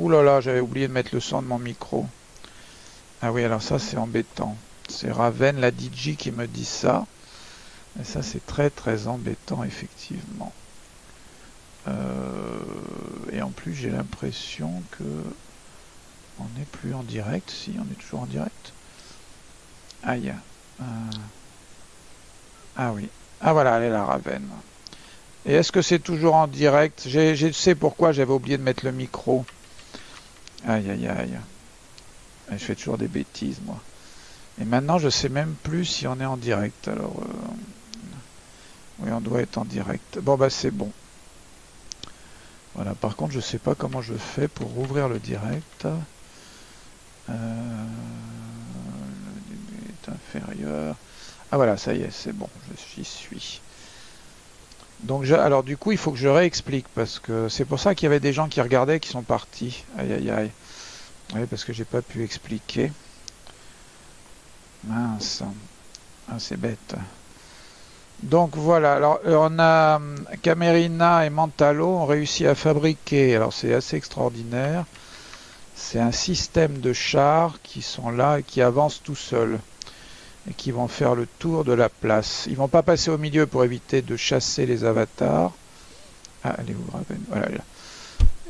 Ouh là là, j'avais oublié de mettre le son de mon micro. Ah oui, alors ça c'est embêtant. C'est Raven, la DJ, qui me dit ça. Et ça c'est très très embêtant, effectivement. Euh, et en plus, j'ai l'impression que on n'est plus en direct. Si, on est toujours en direct. Aïe. Euh, ah oui. Ah voilà, elle est la Raven. Et est-ce que c'est toujours en direct? Je sais pourquoi? J'avais oublié de mettre le micro. Aïe aïe aïe. Je fais toujours des bêtises moi. Et maintenant je sais même plus si on est en direct. Alors euh, oui on doit être en direct. Bon bah c'est bon. Voilà, par contre je sais pas comment je fais pour ouvrir le direct. Euh, le est inférieur. Ah voilà, ça y est, c'est bon, j'y suis. Donc alors du coup il faut que je réexplique parce que c'est pour ça qu'il y avait des gens qui regardaient qui sont partis. Aïe aïe aïe. Oui parce que j'ai pas pu expliquer. Mince. Ah c'est bête. Donc voilà, alors euh, on a hum, Camerina et Mantalo ont réussi à fabriquer, alors c'est assez extraordinaire, c'est un système de chars qui sont là et qui avancent tout seuls qui vont faire le tour de la place. Ils vont pas passer au milieu pour éviter de chasser les avatars. Ah, allez vous Voilà.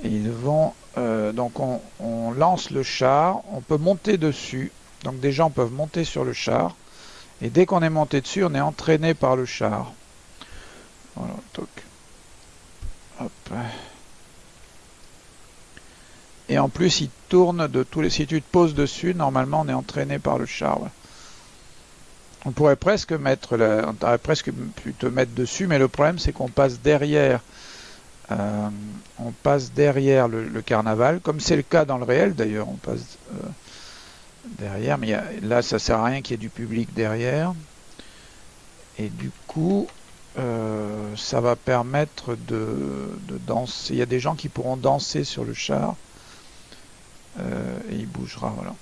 Ils vont euh, donc on, lance le char, on peut monter dessus. Donc des gens peuvent monter sur le char. Et dès qu'on est monté dessus, on est entraîné par le char. Voilà, toc. Hop. Et en plus, il tourne de tous les... Si tu te poses dessus, normalement, on est entraîné par le char. On pourrait presque mettre, on pourrait presque mettre dessus, mais le problème c'est qu'on passe derrière, euh, on passe derrière le, carnaval, comme c'est le cas dans le réel d'ailleurs, on passe euh, derrière, mais là ça sert à rien qu'il y ait du public derrière, et du coup euh, ça va permettre de, de, danser. Il y a des gens qui pourront danser sur le char et il bougera, voilà.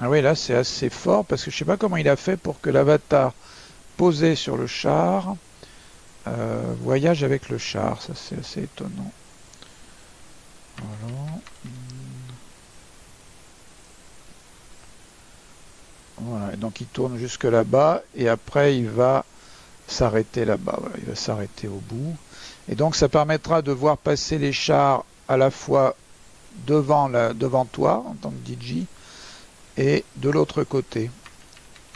Ah oui, là c'est assez fort parce que je sais pas comment il a fait pour que l'avatar posé sur le char euh, voyage avec le char. Ça c'est assez étonnant. Voilà. Donc il tourne jusque là-bas et après il va s'arrêter là-bas. Il va s'arrêter au bout. Et donc ça permettra de voir passer les chars à la fois devant, devant toi en tant que DJ et de l'autre côté.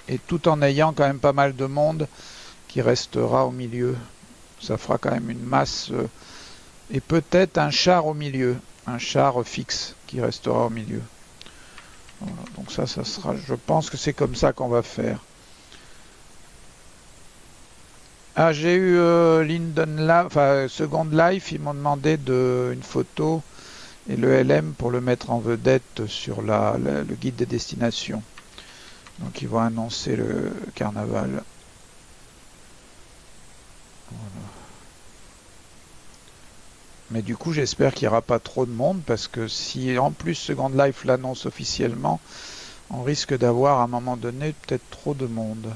Et tout en ayant quand même pas mal de monde qui restera au milieu. Ça fera quand même une masse euh, et peut-être un char au milieu, un char fixe qui restera au milieu. donc ça, ça sera, je pense que c'est comme ça qu'on va faire. Ah, j'ai eu euh, Linden enfin Second Life, ils m'ont demandé de, une photo et le LM pour le mettre en vedette sur la, le guide des destinations. Donc ils vont annoncer le carnaval. Mais du coup j'espère qu'il n'y aura pas trop de monde parce que si en plus Second Life l'annonce officiellement, on risque d'avoir à un moment donné peut-être trop de monde.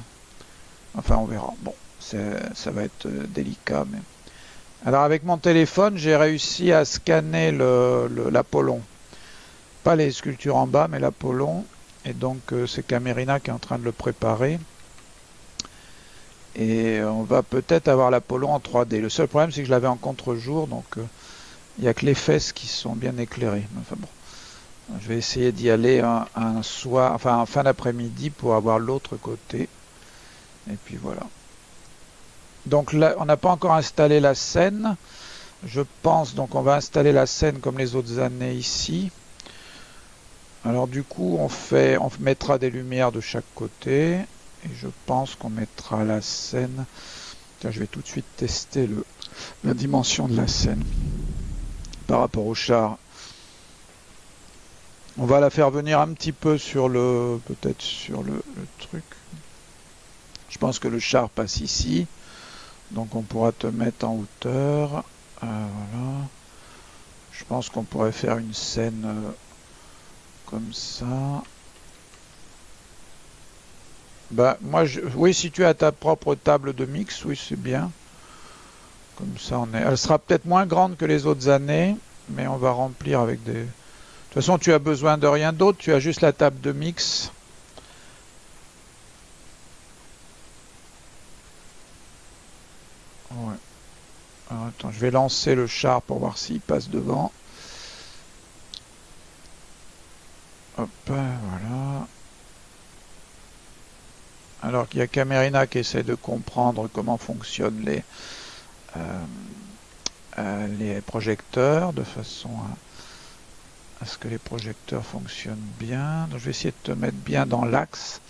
Enfin on verra. Bon, ça va être euh, délicat mais... Alors avec mon téléphone, j'ai réussi à scanner l'Apollon. Pas les sculptures en bas, mais l'Apollon. Et donc euh, c'est Camerina qui est en train de le préparer. Et on va peut-être avoir l'Apollon en 3D. Le seul problème c'est que je l'avais en contre-jour, donc euh, il n'y a que les fesses qui sont bien éclairées. Enfin bon, je vais essayer d'y aller un, soir, enfin en fin d'après-midi pour avoir l'autre côté. Et puis voilà. Donc là, on n'a pas encore installé la scène. Je pense, donc on va installer la scène comme les autres années ici. Alors du coup, on, fait, on mettra des lumières de chaque côté. Et je pense qu'on mettra la scène. Tiens, je vais tout de suite tester la dimension de la scène par rapport au char. On va la faire venir un petit peu sur le, peut-être sur le truc. Je pense que le char passe ici. Donc on pourra te mettre en hauteur. Euh, voilà. Je pense qu'on pourrait faire une scène euh, comme ça. Bah moi je, oui si tu as ta propre table de mix, oui c'est bien. Comme ça on. Elle sera peut-être moins grande que les autres années, mais on va remplir avec des, toute façon, tu as besoin de rien d'autre, tu as juste la table de mix. Attends, je vais lancer le char pour voir s'il passe devant. Hop, voilà. Alors qu'il y a Camerina qui essaie de comprendre comment fonctionnent les, euh, euh, les projecteurs de façon à, ce que les projecteurs fonctionnent bien. Donc je vais essayer de te mettre bien dans l'axe.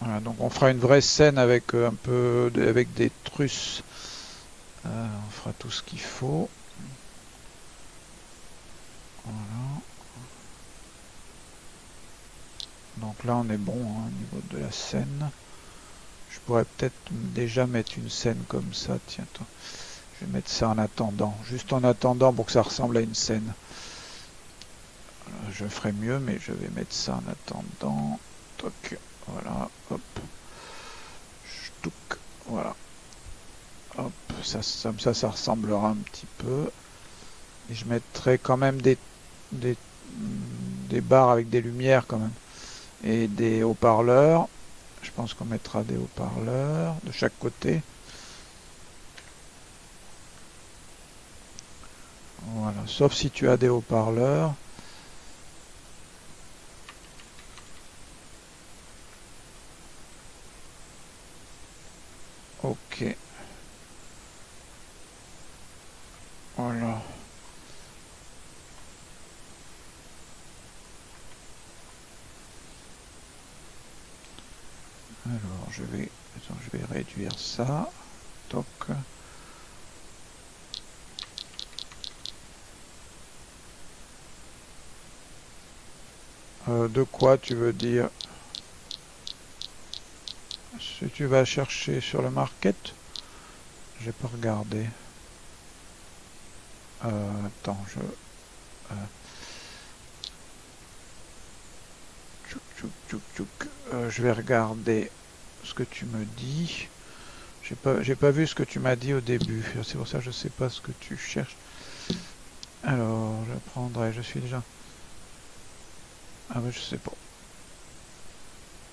Voilà, donc on fera une vraie scène avec euh, un peu avec des trusses. on fera tout ce qu'il faut. Voilà. Donc là on est bon hein, au niveau de la scène. Je pourrais peut-être déjà mettre une scène comme ça. Tiens, toi. je vais mettre ça en attendant. Juste en attendant pour que ça ressemble à une scène. je ferai mieux, mais je vais mettre ça en attendant. Toc. Voilà. Hop. Voilà. Hop. Ça, ça, ça, ça ressemblera un petit peu. Et je mettrai quand même des, des, des barres avec des lumières quand même. Et des haut-parleurs. Je pense qu'on mettra des haut-parleurs de chaque côté. Voilà, sauf si tu as des haut-parleurs. Ok. Voilà. Alors je vais, je vais réduire ça. Toc. Euh, de quoi tu veux dire Si tu vas chercher sur le market, j'ai pas regardé. Euh, attends, je... Euh, euh, je vais regarder ce que tu me dis. J'ai pas, j'ai pas vu ce que tu m'as dit au début. C'est pour ça que je sais pas ce que tu cherches. Alors, je prendrai. Je suis déjà. Ah mais je sais pas.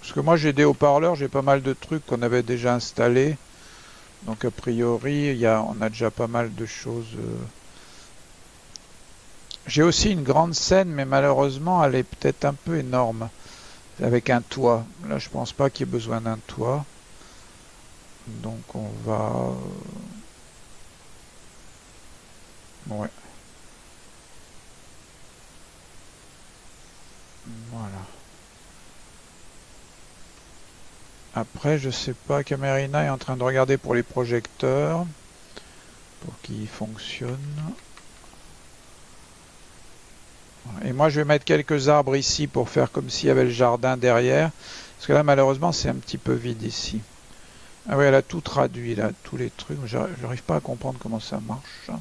Parce que moi j'ai des haut-parleurs, j'ai pas mal de trucs qu'on avait déjà installés. Donc a priori, y a, on a déjà pas mal de choses. Euh. J'ai aussi une grande scène, mais malheureusement, elle est peut-être un peu énorme avec un toit. Là, je pense pas qu'il y ait besoin d'un toit. Donc, on va... Euh, ouais. Voilà. Après, je sais pas, Camerina est en train de regarder pour les projecteurs, pour qu'ils fonctionnent. Et moi, je vais mettre quelques arbres ici pour faire comme s'il y avait le jardin derrière. Parce que là, malheureusement, c'est un petit peu vide ici. Ah oui, elle a tout traduit, là, tous les trucs. J'arrive pas à comprendre comment ça marche.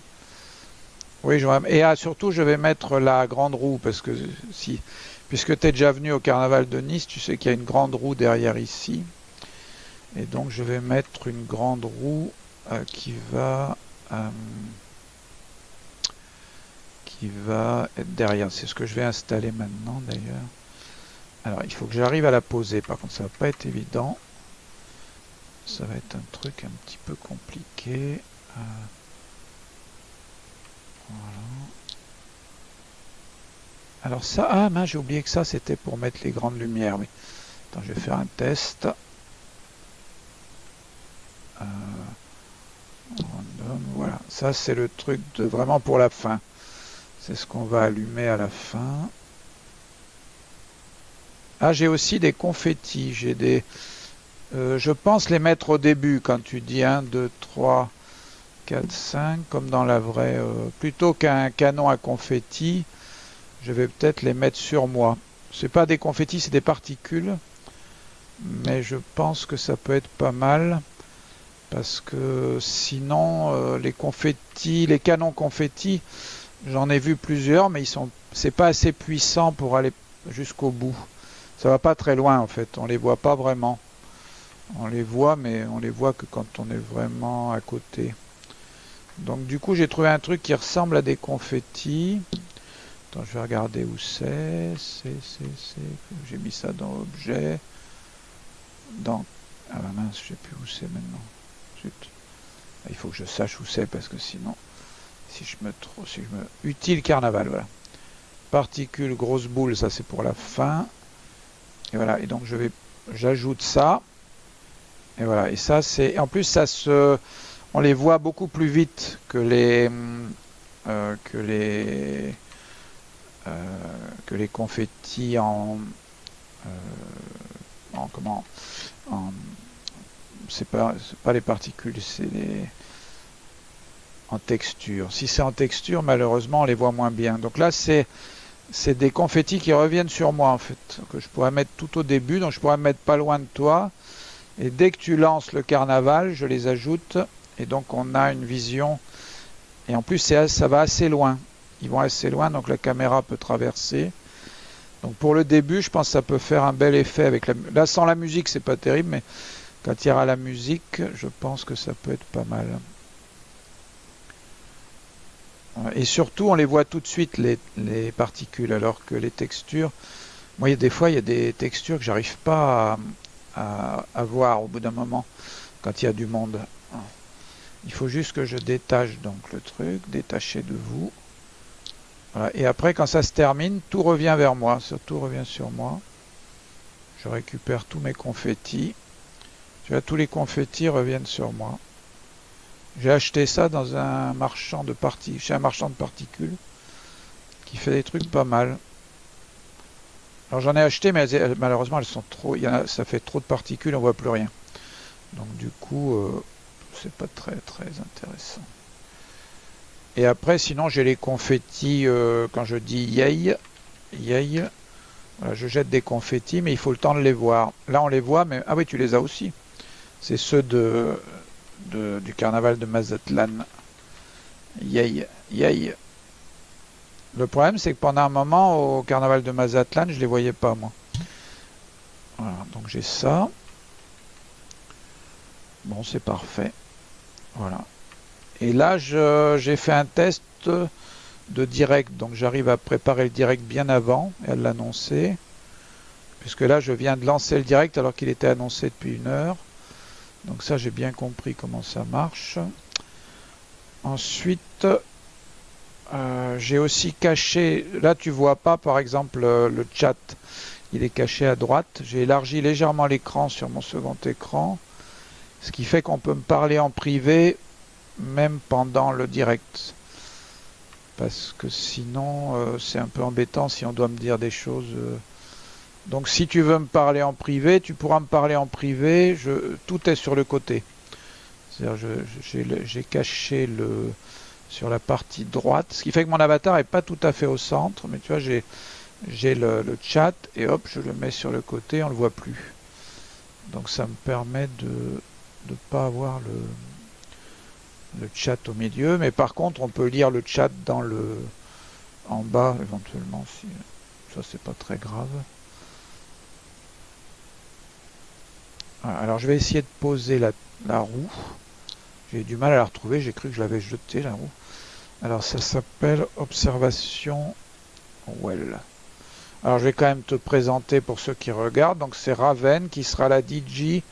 Oui, je... et ah, surtout, je vais mettre la grande roue, parce que si, puisque tu es déjà venu au carnaval de Nice, tu sais qu'il y a une grande roue derrière ici. Et donc, je vais mettre une grande roue euh, qui va... Euh, qui va être derrière. C'est ce que je vais installer maintenant d'ailleurs. Alors il faut que j'arrive à la poser. Par contre ça va pas être évident. Ça va être un truc un petit peu compliqué. Euh, voilà. Alors ça, ah j'ai oublié que ça c'était pour mettre les grandes lumières. Oui. Attends, je vais faire un test. Euh, voilà, ça c'est le truc de vraiment pour la fin. C'est ce qu'on va allumer à la fin. Ah, j'ai aussi des confettis. J'ai des... Euh, je pense les mettre au début quand tu dis 1, 2, 3, 4, 5, comme dans la vraie... Euh, plutôt qu'un canon à confettis, je vais peut-être les mettre sur moi. C'est pas des confettis, c'est des particules. Mais je pense que ça peut être pas mal. Parce que sinon, euh, les confettis, les canons confettis, J'en ai vu plusieurs, mais ils sont, c'est pas assez puissant pour aller jusqu'au bout. Ça va pas très loin en fait. On les voit pas vraiment. On les voit, mais on les voit que quand on est vraiment à côté. Donc du coup, j'ai trouvé un truc qui ressemble à des confettis. Attends, je vais regarder où c'est. C'est, c'est, c'est. J'ai mis ça dans objet. Dans. Ah bah mince, je sais plus où c'est maintenant. Zut. Ah, il faut que je sache où c'est parce que sinon, si je me trouve, si je me. Utile carnaval, voilà. Particules, grosse boule, ça c'est pour la fin. Et voilà. Et donc je vais, j'ajoute ça. Et voilà. Et ça c'est, en plus ça se, on les voit beaucoup plus vite que les, euh, que les euh, que les confettis en, euh, en comment en, c'est pas pas les particules c'est les en texture. Si c'est en texture malheureusement on les voit moins bien. Donc là c'est des confettis qui reviennent sur moi en fait que je pourrais mettre tout au début donc je pourrais mettre pas loin de toi. Et dès que tu lances le carnaval je les ajoute et donc on a une vision. Et en plus ça va assez loin. Ils vont assez loin, donc la caméra peut traverser. Donc pour le début, je pense que ça peut faire un bel effet avec la Là, sans la musique, c'est pas terrible, mais quand il y aura la musique, je pense que ça peut être pas mal. Et surtout, on les voit tout de suite, les, particules, alors que les textures... Moi, des fois, il y a des textures que j'arrive pas à, voir au bout d'un moment, quand il y a du monde. Il faut juste que je détache donc le truc, détacher de vous. Et après, quand ça se termine, tout revient vers moi. Tout revient sur moi. Je récupère tous mes confettis. Tous les confettis reviennent sur moi. J'ai acheté ça dans un marchand de chez un marchand de particules qui fait des trucs pas mal. Alors j'en ai acheté, mais malheureusement elles sont trop, ça fait trop de particules, on voit plus rien. Donc du coup, euh, c'est pas très très intéressant. Et après, sinon, j'ai les confettis, euh, quand je dis yay, yay, je jette des confettis, mais il faut le temps de les voir. Là, on les voit, mais... Ah oui, tu les as aussi. C'est ceux de, du carnaval de Mazatlan. Yay, yay. Le problème, c'est que pendant un moment, au carnaval de Mazatlan, je les voyais pas, moi. Voilà, donc j'ai ça. Bon, c'est parfait. Voilà. Et là, j'ai fait un test de direct. Donc j'arrive à préparer le direct bien avant et à l'annoncer. Puisque là, je viens de lancer le direct alors qu'il était annoncé depuis une heure. Donc ça, j'ai bien compris comment ça marche. Ensuite, euh, j'ai aussi caché, là tu vois pas par exemple le chat, il est caché à droite. J'ai élargi légèrement l'écran sur mon second écran, ce qui fait qu'on peut me parler en privé même pendant le direct. Parce que sinon, euh, c'est un peu embêtant si on doit me dire des choses. Euh. Donc si tu veux me parler en privé, tu pourras me parler en privé. Tout est sur le côté. C'est-à-dire, j'ai caché le sur la partie droite, ce qui fait que mon avatar est pas tout à fait au centre, mais tu vois, j'ai le, chat et hop, je le mets sur le côté, on le voit plus. Donc ça me permet de ne pas avoir le le chat au milieu, mais par contre on peut lire le chat dans le en bas éventuellement ça c'est pas très grave. Alors je vais essayer de poser la, roue. J'ai du mal à la retrouver, j'ai cru que je l'avais jetée la roue. Alors ça s'appelle observation well. Alors je vais quand même te présenter pour ceux qui regardent. Donc c'est Raven qui sera la DJ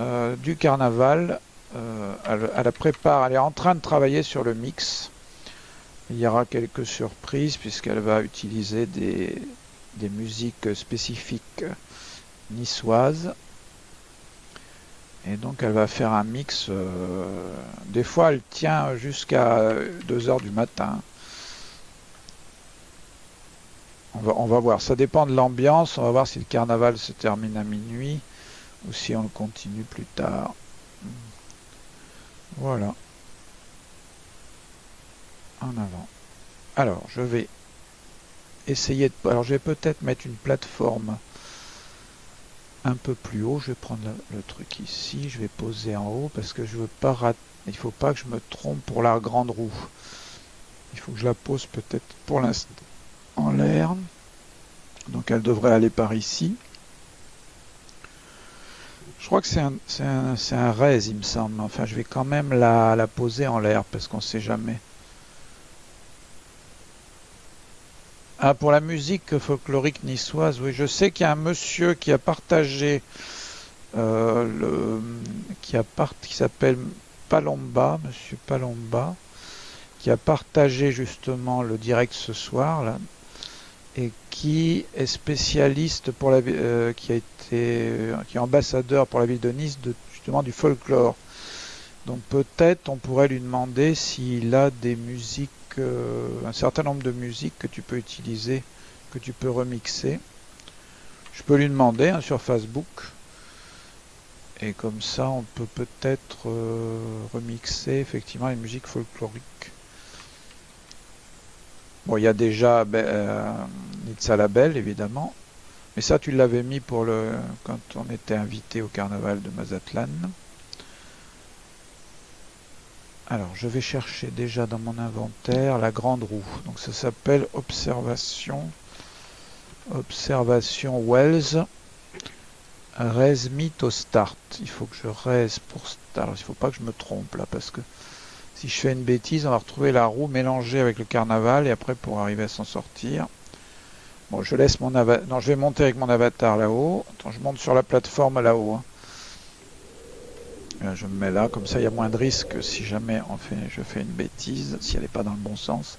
euh, du carnaval euh, elle, prépare, elle est en train de travailler sur le mix. Il y aura quelques surprises puisqu'elle va utiliser des musiques spécifiques niçoises. Et donc elle va faire un mix. Euh, des fois elle tient jusqu'à 2h du matin. On va, voir, ça dépend de l'ambiance. On va voir si le carnaval se termine à minuit ou si on le continue plus tard. Voilà. En avant. Alors, je vais essayer de... Alors, je vais peut-être mettre une plateforme un peu plus haut. Je vais prendre le, truc ici. Je vais poser en haut parce que je veux pas rater... Il faut pas que je me trompe pour la grande roue. Il faut que je la pose peut-être pour l'instant en l'air. Donc, elle devrait aller par ici. Je crois que c'est un, un, un raise, il me semble. Enfin, je vais quand même la, la poser en l'air parce qu'on sait jamais. Ah, pour la musique folklorique niçoise, oui, je sais qu'il y a un monsieur qui a partagé euh, qui s'appelle Palomba, monsieur Palomba, qui a partagé justement le direct ce soir là, et qui est spécialiste pour la, euh, qui a été, qui est ambassadeur pour la ville de Nice de, justement du folklore. Donc peut-être on pourrait lui demander s'il a des musiques, un certain nombre de musiques que tu peux utiliser, que tu peux remixer. Je peux lui demander hein, sur Facebook. Et comme ça, on peut peut-être euh, remixer effectivement les musiques folkloriques. Bon, il y a déjà ben, euh, Nitsa Label, évidemment. Mais ça, tu l'avais mis pour le quand on était invité au carnaval de Mazatlan. Alors, je vais chercher déjà dans mon inventaire la grande roue. Donc, ça s'appelle Observation. Observation Wells. Res au start. Il faut que je res pour start. Alors, il ne faut pas que je me trompe là, parce que si je fais une bêtise, on va retrouver la roue mélangée avec le carnaval, et après, pour arriver à s'en sortir. Bon, je laisse mon avatar. Non, je vais monter avec mon avatar là-haut. Attends, je monte sur la plateforme là-haut. Hein. Euh, je me mets là, comme ça il y a moins de risques si jamais je fais une bêtise, si elle n'est pas dans le bon sens.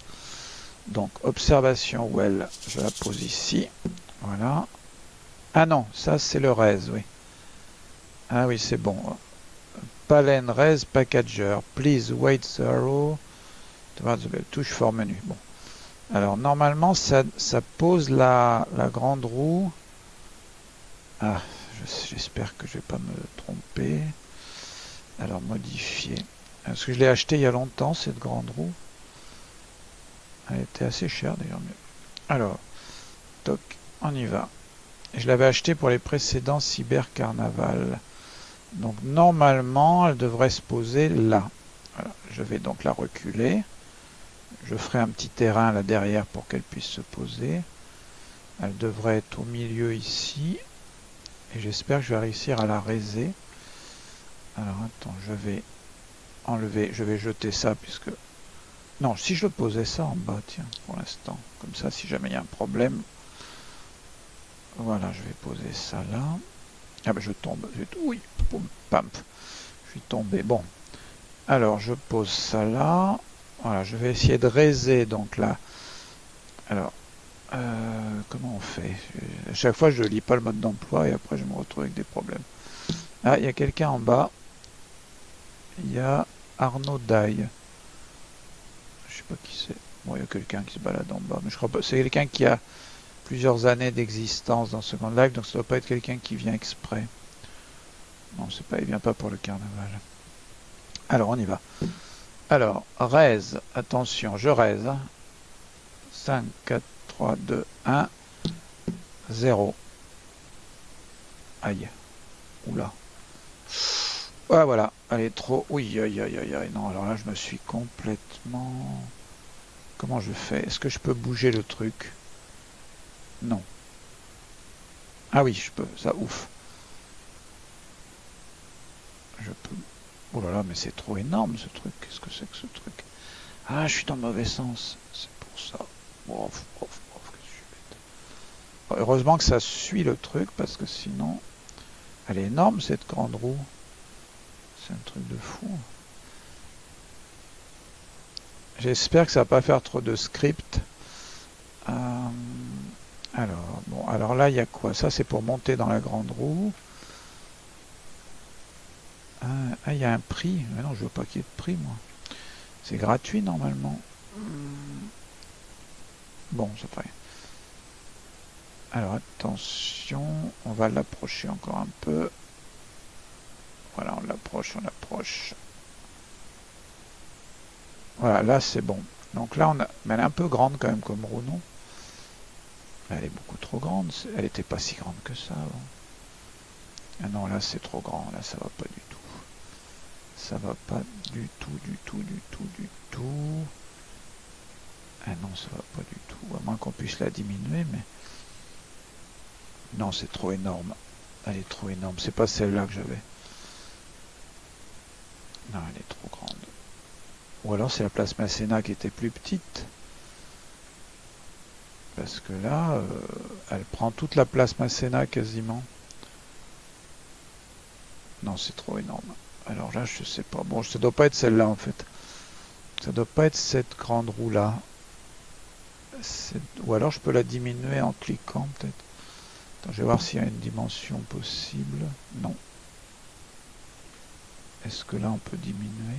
Donc observation well, je la pose ici. Voilà. Ah non, ça c'est le res, oui. Ah oui, c'est bon. Palen res packager. Please wait zero. Touche for menu. Bon. Alors normalement ça, ça pose la, la grande roue. Ah, j'espère que je vais pas me tromper. Alors modifier. Parce que je l'ai acheté il y a longtemps cette grande roue. Elle était assez chère d'ailleurs. Alors, toc, on y va. Je l'avais acheté pour les précédents Cyber Carnaval. Donc normalement, elle devrait se poser là. Je vais donc la reculer. Je ferai un petit terrain là derrière pour qu'elle puisse se poser. Elle devrait être au milieu ici. Et j'espère que je vais réussir à la raiser. Alors attends, je vais enlever, je vais jeter ça puisque... Non, si je posais ça en bas, tiens, pour l'instant. Comme ça, si jamais il y a un problème. Voilà, je vais poser ça là. Ah ben je tombe. Oui, pam. Je suis tombé. Bon. Alors, je pose ça là. Voilà, je vais essayer de raiser donc là. Alors, euh, comment on fait? À chaque fois, je lis pas le mode d'emploi et après, je me retrouve avec des problèmes. Ah, il y a quelqu'un en bas il y a Arnaud Daille. Je sais pas qui c'est. Bon, il y a quelqu'un qui se balade en bas, mais je crois pas. C'est quelqu'un qui a plusieurs années d'existence dans Second Life, donc ça doit pas être quelqu'un qui vient exprès. Non, c'est pas, il vient pas pour le carnaval. Alors, on y va. Alors, raise, attention, je raise. 5, 4, 3, 2, 1, 0. Aïe. Oula. Ah voilà, elle est trop... Oui, aïe, aïe, aïe, aïe. Non, alors là, je me suis complètement... Comment je fais? Est-ce que je peux bouger le truc? Non. Ah oui, je peux. Ça, ouf. Je peux... Oh là là, mais c'est trop énorme, ce truc. Qu'est-ce que c'est que ce truc? Ah, je suis dans le mauvais sens. C'est pour ça. Heureusement que ça suit le truc, parce que sinon... Elle est énorme, cette grande roue. Un truc de fou. J'espère que ça va pas faire trop de script. Euh, alors, bon, alors là, il y a quoi? Ça, c'est pour monter dans la grande roue. Euh, ah, il y a un prix. Mais non, je veux pas qu'il y ait de prix, moi. C'est gratuit, normalement. Bon, c'est prêt. Alors, attention. On va l'approcher encore un peu. Voilà, on l'approche, on l'approche. Voilà, là c'est bon. Donc là, on a... Mais elle est un peu grande quand même comme roue, Elle est beaucoup trop grande. Elle n'était pas si grande que ça avant. Ah non, là c'est trop grand. Là, ça va pas du tout. Ça va pas du tout, du tout, du tout, du tout. Ah non, ça va pas du tout. À moins qu'on puisse la diminuer, mais... Non, c'est trop énorme. Elle est trop énorme. C'est pas celle-là que j'avais. Non, elle est trop grande. Ou alors c'est la place Masséna qui était plus petite. Parce que là, euh, elle prend toute la place Masséna quasiment. Non, c'est trop énorme. Alors là, je sais pas. Bon, ça doit pas être celle-là en fait. Ça doit pas être cette grande roue là. Ou alors je peux la diminuer en cliquant peut-être. je vais voir s'il y a une dimension possible. Non. Est-ce que là on peut diminuer?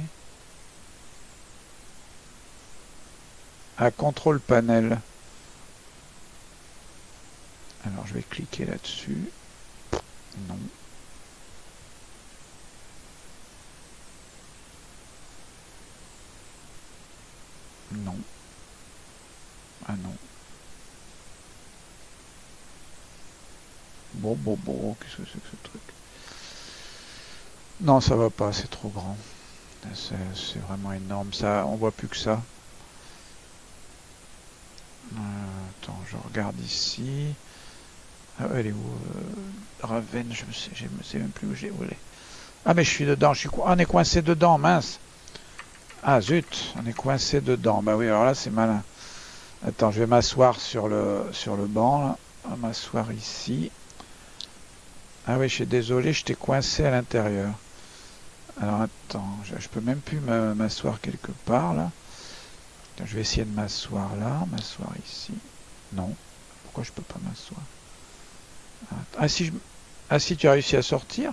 À contrôle panel. Alors je vais cliquer là-dessus. Non. Non. Ah non. Bon, bon, bon, qu'est-ce que c'est que ce truc? Non, ça va pas, c'est trop grand. C'est vraiment énorme. Ça, on voit plus que ça. Euh, attends, je regarde ici. Ah, elle est où euh, Raven, je ne sais, sais, même plus où j'ai voulu. Ah, mais je suis dedans. Je suis, on est coincé dedans, mince. Ah, zut, on est coincé dedans. Bah oui, alors là, c'est malin. Attends, je vais m'asseoir sur le, sur le banc, là. On va m'asseoir ici. Ah oui, je suis désolé, je t'ai coincé à l'intérieur. Alors attends, je, peux même plus m'asseoir quelque part, là. Je vais essayer de m'asseoir là, m'asseoir ici. Non. Pourquoi je peux pas m'asseoir? Ah si, je... ah si, tu as réussi à sortir?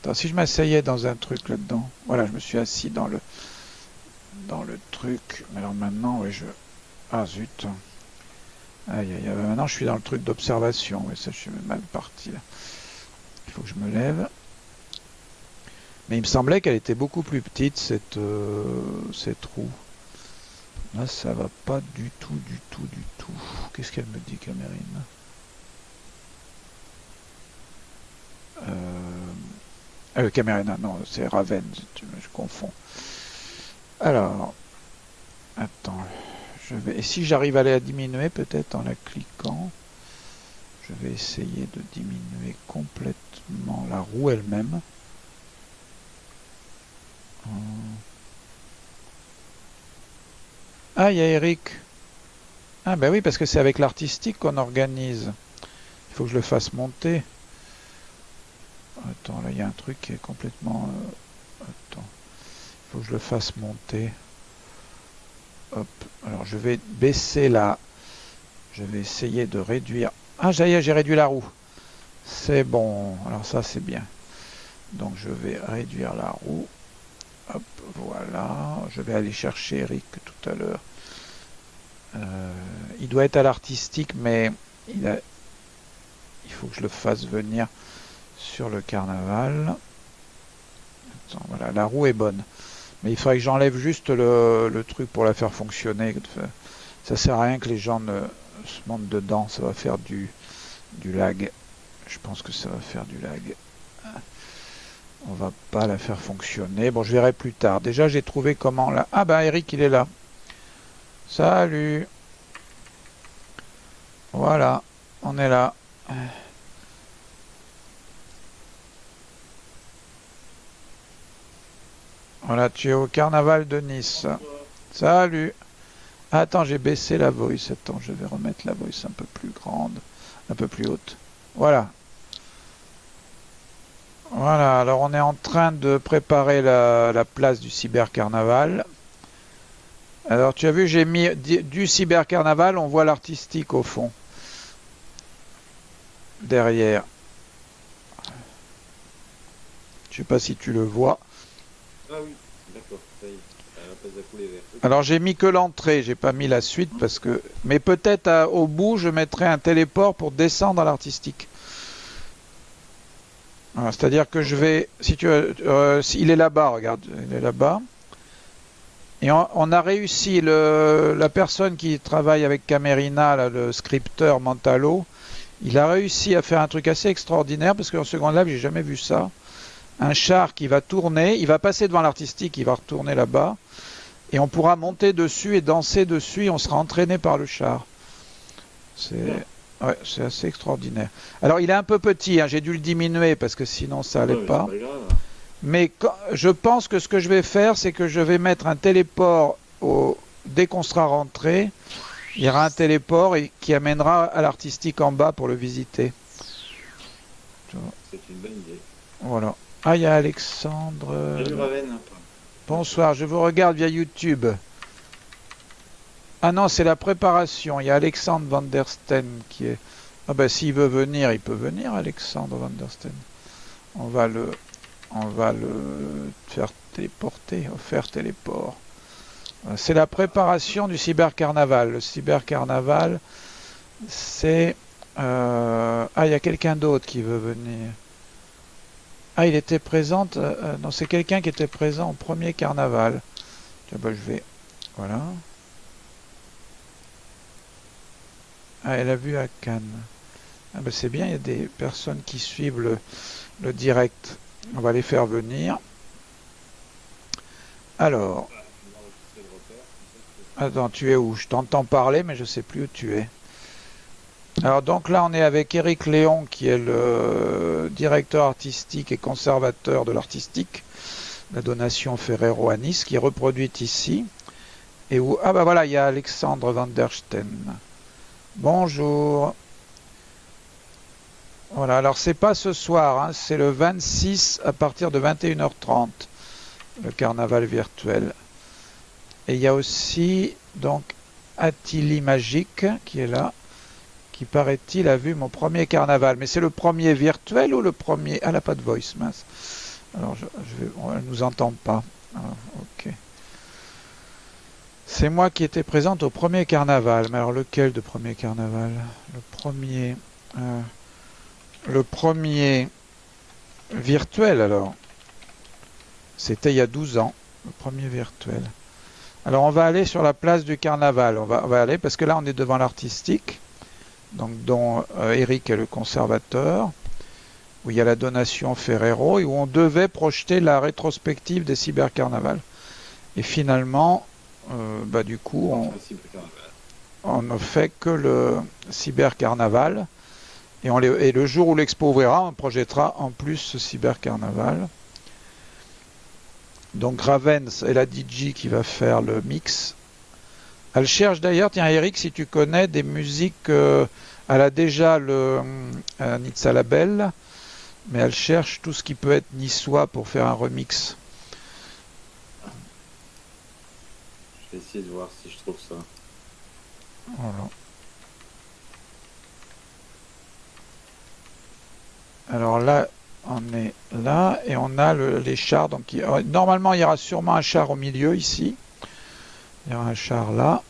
Attends, si je m'asseyais dans un truc là-dedans. Voilà, je me suis assis dans le dans le truc. Mais alors maintenant, oui, je... Ah zut. Aïe, aïe, aïe. Maintenant, je suis dans le truc d'observation. Oui, ça, je suis mal parti là. Il faut que je me lève. Mais il me semblait qu'elle était beaucoup plus petite, cette, euh, cette roue. Là, ça va pas du tout, du tout, du tout. Qu'est-ce qu'elle me dit, Camérine euh... euh Camérina, non, c'est Raven, je confonds. Alors, attends, je vais. Et si j'arrive à la diminuer, peut-être en la cliquant, je vais essayer de diminuer complètement la roue elle-même. Ah, il y a Eric. Ah, ben oui, parce que c'est avec l'artistique qu'on organise. Il faut que je le fasse monter. Attends, là, il y a un truc qui est complètement... Euh, attends. Il faut que je le fasse monter. Hop. Alors, je vais baisser la... Je vais essayer de réduire... Ah, j'ai réduit la roue. C'est bon. Alors, ça, c'est bien. Donc, je vais réduire la roue. Voilà. Je vais aller chercher Eric tout à l'heure. Euh, il doit être à l'artistique, mais il, faut que je le fasse venir sur le carnaval. voilà, la roue est bonne. Mais il faudrait que j'enlève juste le, truc pour la faire fonctionner. Ça sert à rien que les gens ne se montent dedans. Ça va faire du lag. Je pense que ça va faire du lag. On va pas la faire fonctionner. Bon, je verrai plus tard. Déjà, j'ai trouvé comment là. Ah bah Eric, il est là. Salut. Voilà, on est là. Voilà, tu es au carnaval de Nice. Salut. Attends, j'ai baissé la voice. Attends, je vais remettre la voice un peu plus grande, un peu plus haute. Voilà. Voilà, alors on est en train de préparer la, la place du cybercarnaval. Alors tu as vu, j'ai mis du cybercarnaval, on voit l'artistique au fond. Derrière. Je sais pas si tu le vois. Ah oui, d'accord, Alors j'ai mis que l'entrée, j'ai pas mis la suite parce que. Mais peut-être au bout, je mettrai un téléport pour descendre à l'artistique. C'est-à-dire que je vais, si tu, euh, il est là-bas, regarde, il est là-bas. Et on, a réussi, le, la personne qui travaille avec Camerina, le scripteur Mentalo, il a réussi à faire un truc assez extraordinaire parce qu'en Second Life, j'ai jamais vu ça. Un char qui va tourner, il va passer devant l'artistique, il va retourner là-bas, et on pourra monter dessus et danser dessus, et on sera entraîné par le char. C'est ouais, assez extraordinaire. Alors, il est un peu petit, hein, j'ai dû le diminuer parce que sinon ça allait pas. Mais je pense que ce que je vais faire, c'est que je vais mettre un téléport au, dès qu'on sera rentré. Il y aura un téléport et, qui amènera à l'artistique en bas pour le visiter. C'est une bonne idée. Voilà. Ah, il y a Alexandre. euh, Salut Raven. Bonsoir, je vous regarde via YouTube. Ah non, c'est la préparation. Il y a Alexandre Van der Steen qui est. Ah ben s'il veut venir, il peut venir, Alexandre Van der Steen. On va le, on va le faire téléporter, faire téléport. C'est la préparation du cybercarnaval. Le cybercarnaval, c'est. euh, Ah, il y a quelqu'un d'autre qui veut venir. Ah, il était présent. euh, euh, non, c'est quelqu'un qui était présent au premier carnaval. Tiens, bah, je vais. Voilà. Ah, elle a vu à Cannes. Ah, bah, c'est bien, il y a des personnes qui suivent le, direct. On va les faire venir. Alors, attends, tu es où? Je t'entends parler, mais je sais plus où tu es. Alors donc là, on est avec Eric Léon, qui est le directeur artistique et conservateur de l'artistique, la donation Ferrero à Nice, qui est reproduite ici. Et où? Ah bah voilà, il y a Alexandre Van der Steen. Bonjour. Voilà, alors c'est pas ce soir, hein, c'est le 26 à partir de 21h30, le carnaval virtuel. Et il y a aussi donc Attili Magique qui est là qui paraît-il a vu mon premier carnaval. Mais c'est le premier virtuel ou le premier? Ah, elle n'a pas de voice, mince. Alors, je, elle nous entend pas. Ah, ok. C'est moi qui étais présente au premier carnaval. Mais alors, lequel de premier carnaval? Le premier. euh, le premier virtuel, alors. C'était il y a 12 ans, le premier virtuel. Alors, on va aller sur la place du carnaval. On va, on va aller parce que là, on est devant l'artistique donc dont euh, Eric est le conservateur, où il y a la donation Ferrero et où on devait projeter la rétrospective des cybercarnavals. Et finalement, euh, bah, du coup, on, ne fait que le cybercarnaval. Et, on et le jour où l'expo ouvrira, on projettera en plus ce cybercarnaval. Donc Ravens est la DJ qui va faire le mix. Elle cherche d'ailleurs, tiens Eric, si tu connais des musiques, euh, elle a déjà le euh, Nizza Label, mais elle cherche tout ce qui peut être niçois pour faire un remix. Je vais essayer de voir si je trouve ça. Alors là, on est là et on a le- les chars. Donc, il- normalement, il y aura sûrement un char au milieu ici. Il y aura un char là.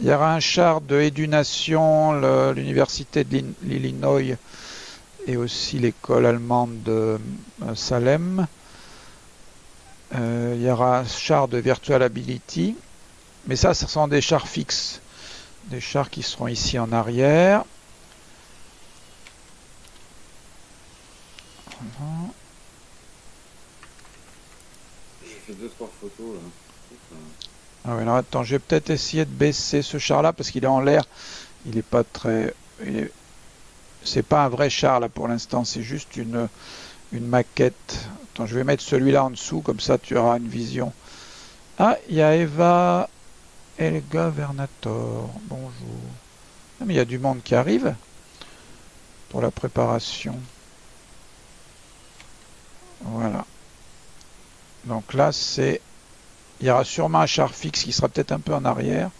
Il y aura un char de Édunation, l'université de l'In- l'Illinois et aussi l'école allemande de euh, Salem. Euh, il y aura un char de Virtual Ability. Mais ça, ce sont des chars fixes. Des chars qui seront ici en arrière. J'ai fait deux trois photos là. Ah oui, alors attends, je vais peut-être essayer de baisser ce char-là parce qu'il est en l'air. Il n'est pas très. est- C'est pas un vrai char là pour l'instant, c'est juste une, une maquette. Attends, je vais mettre celui-là en dessous, comme ça tu auras une vision. Ah, il y a Eva Elga Vernator. Bonjour. Ah, il y a du monde qui arrive pour la préparation. Voilà. Donc là, c'est il y aura sûrement un char fixe qui sera peut-être un peu en arrière,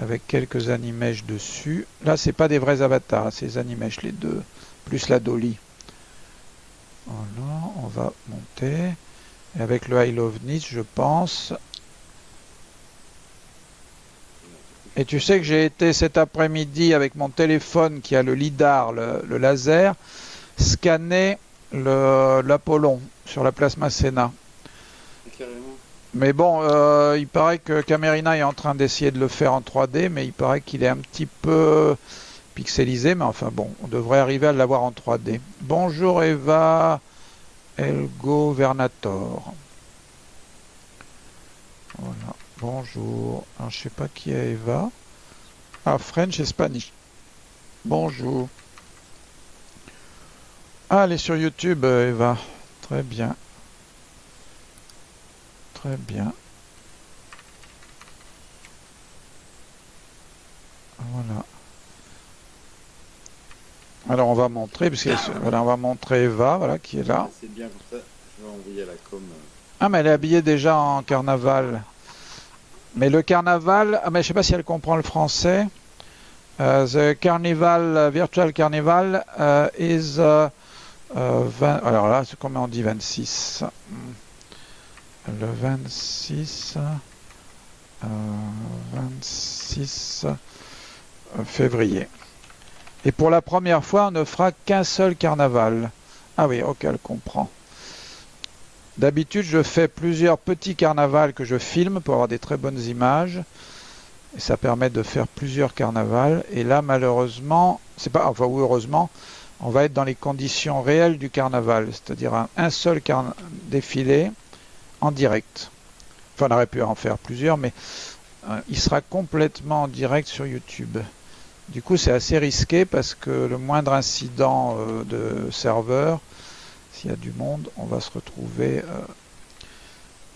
avec quelques animèches dessus. Là, c'est pas des vrais avatars, c'est les animèches, les deux, plus la dolly. Voilà, on va monter. Et avec le I Love Nice, je pense. Et tu sais que j'ai été cet après-midi avec mon téléphone qui a le lidar, le, laser, scanner l'Apollon sur la place Masséna. Mais bon, euh, il paraît que Camerina est en train d'essayer de le faire en 3D, mais il paraît qu'il est un petit peu pixelisé, mais enfin bon, on devrait arriver à l'avoir en 3D. Bonjour Eva Elgo Vernator. Voilà, Bonjour. Alors, je sais pas qui est Eva. Ah, French et Spanish. Bonjour. Ah, elle est sur YouTube, euh, Eva. Très bien. Très bien. Voilà. Alors on va montrer, parce que, voilà, on va montrer Eva, voilà, qui est là. C'est bien comme ça, je vais envoyer la com. Euh. Ah mais elle est habillée déjà en carnaval. Mais le carnaval, ah, mais je sais pas si elle comprend le français. Euh, the carnival, uh, virtual carnival uh, is uh, uh, 20 alors là, comment on dit 26 Hmm. Le 26 euh, 26 février. Et pour la première fois, on ne fera qu'un seul carnaval. Ah oui, ok, elle comprend. D'habitude, je fais plusieurs petits carnavals que je filme pour avoir des très bonnes images. Et ça permet de faire plusieurs carnavals. Et là, malheureusement, c'est pas, enfin, ou heureusement, on va être dans les conditions réelles du carnaval, c'est-à-dire un, seul défilé en direct. Enfin, on aurait pu en faire plusieurs, mais euh, il sera complètement en direct sur YouTube. Du coup, c'est assez risqué parce que le moindre incident euh, de serveur, s'il y a du monde, on va se retrouver euh,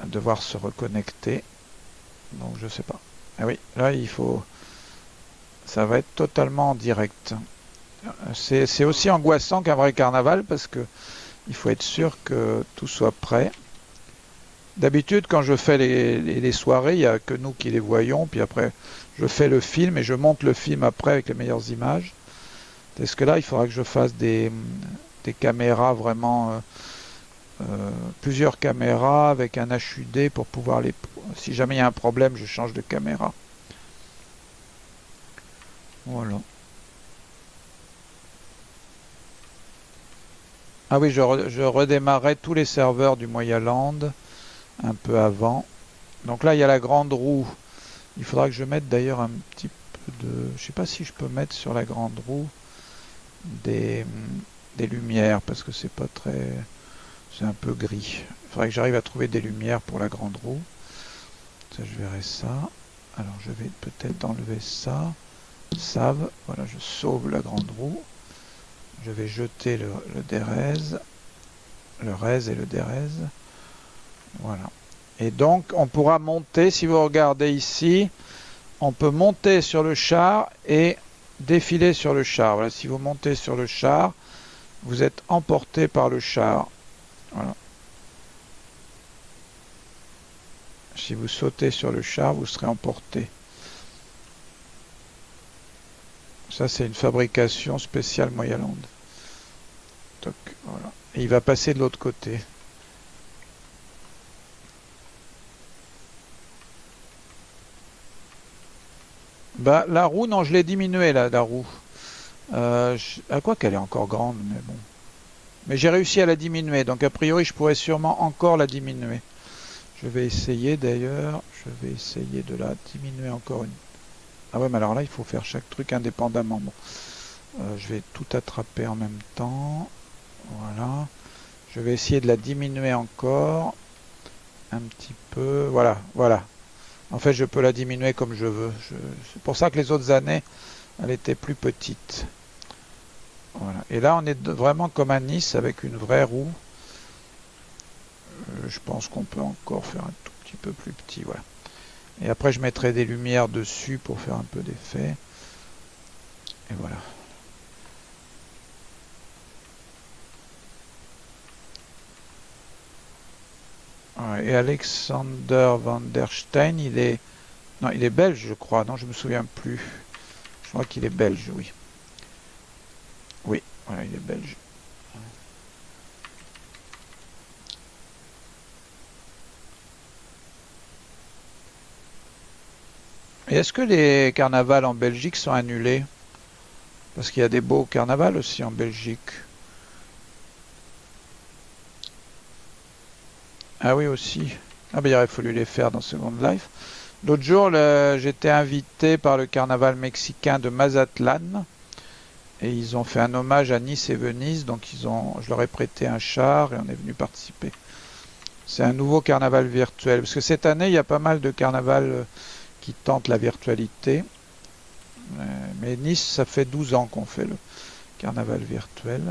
à devoir se reconnecter. Donc, je sais pas. Ah oui, là, il faut. Ça va être totalement en direct. C'est aussi angoissant qu'un vrai carnaval parce que il faut être sûr que tout soit prêt. D'habitude, quand je fais les soirées, il n'y a que nous qui les voyons, puis après, je fais le film et je monte le film après avec les meilleures images. Est-ce que là, il faudra que je fasse des, des caméras vraiment, euh, euh, plusieurs caméras avec un HUD pour pouvoir les. Si jamais il y a un problème, je change de caméra. Voilà. Ah oui, je, re- je redémarrais tous les serveurs du Moyaland un peu avant. Donc là, il y a la grande roue. Il faudra que je mette d'ailleurs un petit peu de... Je sais pas si je peux mettre sur la grande roue des, des lumières parce que c'est pas très... C'est un peu gris. Il faudrait que j'arrive à trouver des lumières pour la grande roue. Ça, je verrai ça. Alors, je vais peut-être enlever ça. Save. Voilà, je sauve la grande roue. Je vais jeter le, le. Le rez et le dérez. Voilà. Et donc, on pourra monter, si vous regardez ici, on peut monter sur le char et défiler sur le char. Voilà, si vous montez sur le char, vous êtes emporté par le char. Voilà. Si vous sautez sur le char, vous serez emporté. Ça, c'est une fabrication spéciale Moyaland. Toc, voilà. Il va passer de l'autre côté. Bah, la roue, non, je l'ai diminuée, là, la roue. Euh, à quoi qu'elle est encore grande, mais bon. Mais j'ai réussi à la diminuer, donc a priori, je pourrais sûrement encore la diminuer. Je vais essayer d'ailleurs, je vais essayer de la diminuer encore une. Ah ouais, mais alors là, il faut faire chaque truc indépendamment. Bon. Euh, je vais tout attraper en même temps. Voilà. Je vais essayer de la diminuer encore. Un petit peu. Voilà, voilà. En fait, je peux la diminuer comme je veux. C'est pour ça que les autres années, elle était plus petite. Voilà. Et là, on est vraiment comme à Nice avec une vraie roue. Euh, je pense qu'on peut encore faire un tout petit peu plus petit. Voilà. Et après, je mettrai des lumières dessus pour faire un peu d'effet. Et voilà. Et Alexander van der Steen, il est... Non, il est belge, je crois. Non, je me souviens plus. Crois qu'il est belge, oui. Oui, voilà, il est belge. Et est-ce que les carnavals en Belgique sont annulés? Parce qu'il y a des beaux carnavals aussi en Belgique. Ah oui aussi. Ah ben il aurait fallu les faire dans Second Life. L'autre jour, j'étais invité par le carnaval mexicain de Mazatlan. Et ils ont fait un hommage à Nice et Venise. Donc ils ont, je leur ai prêté un char et on est venu participer. C'est un nouveau carnaval virtuel. Parce que cette année, il y a pas mal de carnavals euh, qui tentent la virtualité. Euh, mais Nice, ça fait 12 ans qu'on fait le carnaval virtuel.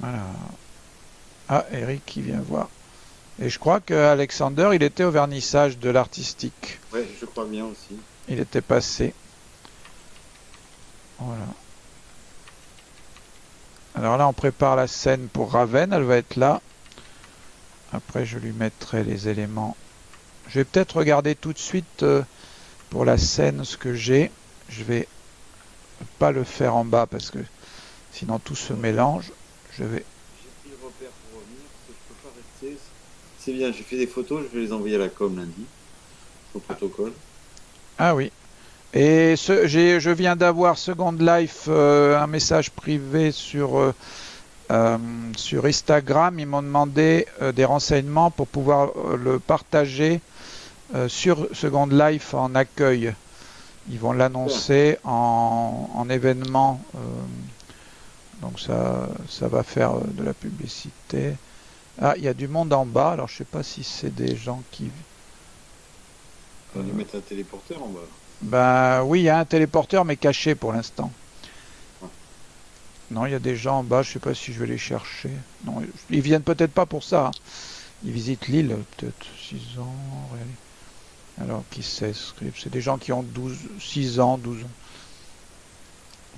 Voilà. Ah, Eric qui vient voir. Et je crois que Alexander, il était au vernissage de l'artistique. Ouais, je crois bien aussi. Il était passé. Voilà. Alors là, on prépare la scène pour Raven. Elle va être là. Après, je lui mettrai les éléments. Je vais peut-être regarder tout de suite euh, pour la scène ce que j'ai. Je vais pas le faire en bas parce que sinon tout se mélange. Je vais. J'ai pris le repère pour revenir parce que je peux pas rester. C'est bien, j'ai fait des photos, je vais les envoyer à la com lundi. Au protocole. Ah oui. Et ce, je viens d'avoir Second Life euh, un message privé sur, euh, euh, sur Instagram. Ils m'ont demandé des renseignements pour pouvoir le partager sur Second Life en accueil. Ils vont l'annoncer en, en, événement. donc ça, ça va faire de la publicité. Ah, il y a du monde en bas. Alors je sais pas si c'est des gens qui... On va lui mettre un téléporteur en bas. Ben oui, il y a un téléporteur, mais caché pour l'instant. Non, il y a des gens en bas, je sais pas si je vais les chercher. Non, ils viennent peut-être pas pour ça. Hein. Ils visitent l'île, peut-être 6 ans. Alors, qui sait, c'est des gens qui ont 12, 6 ans, 12 ans.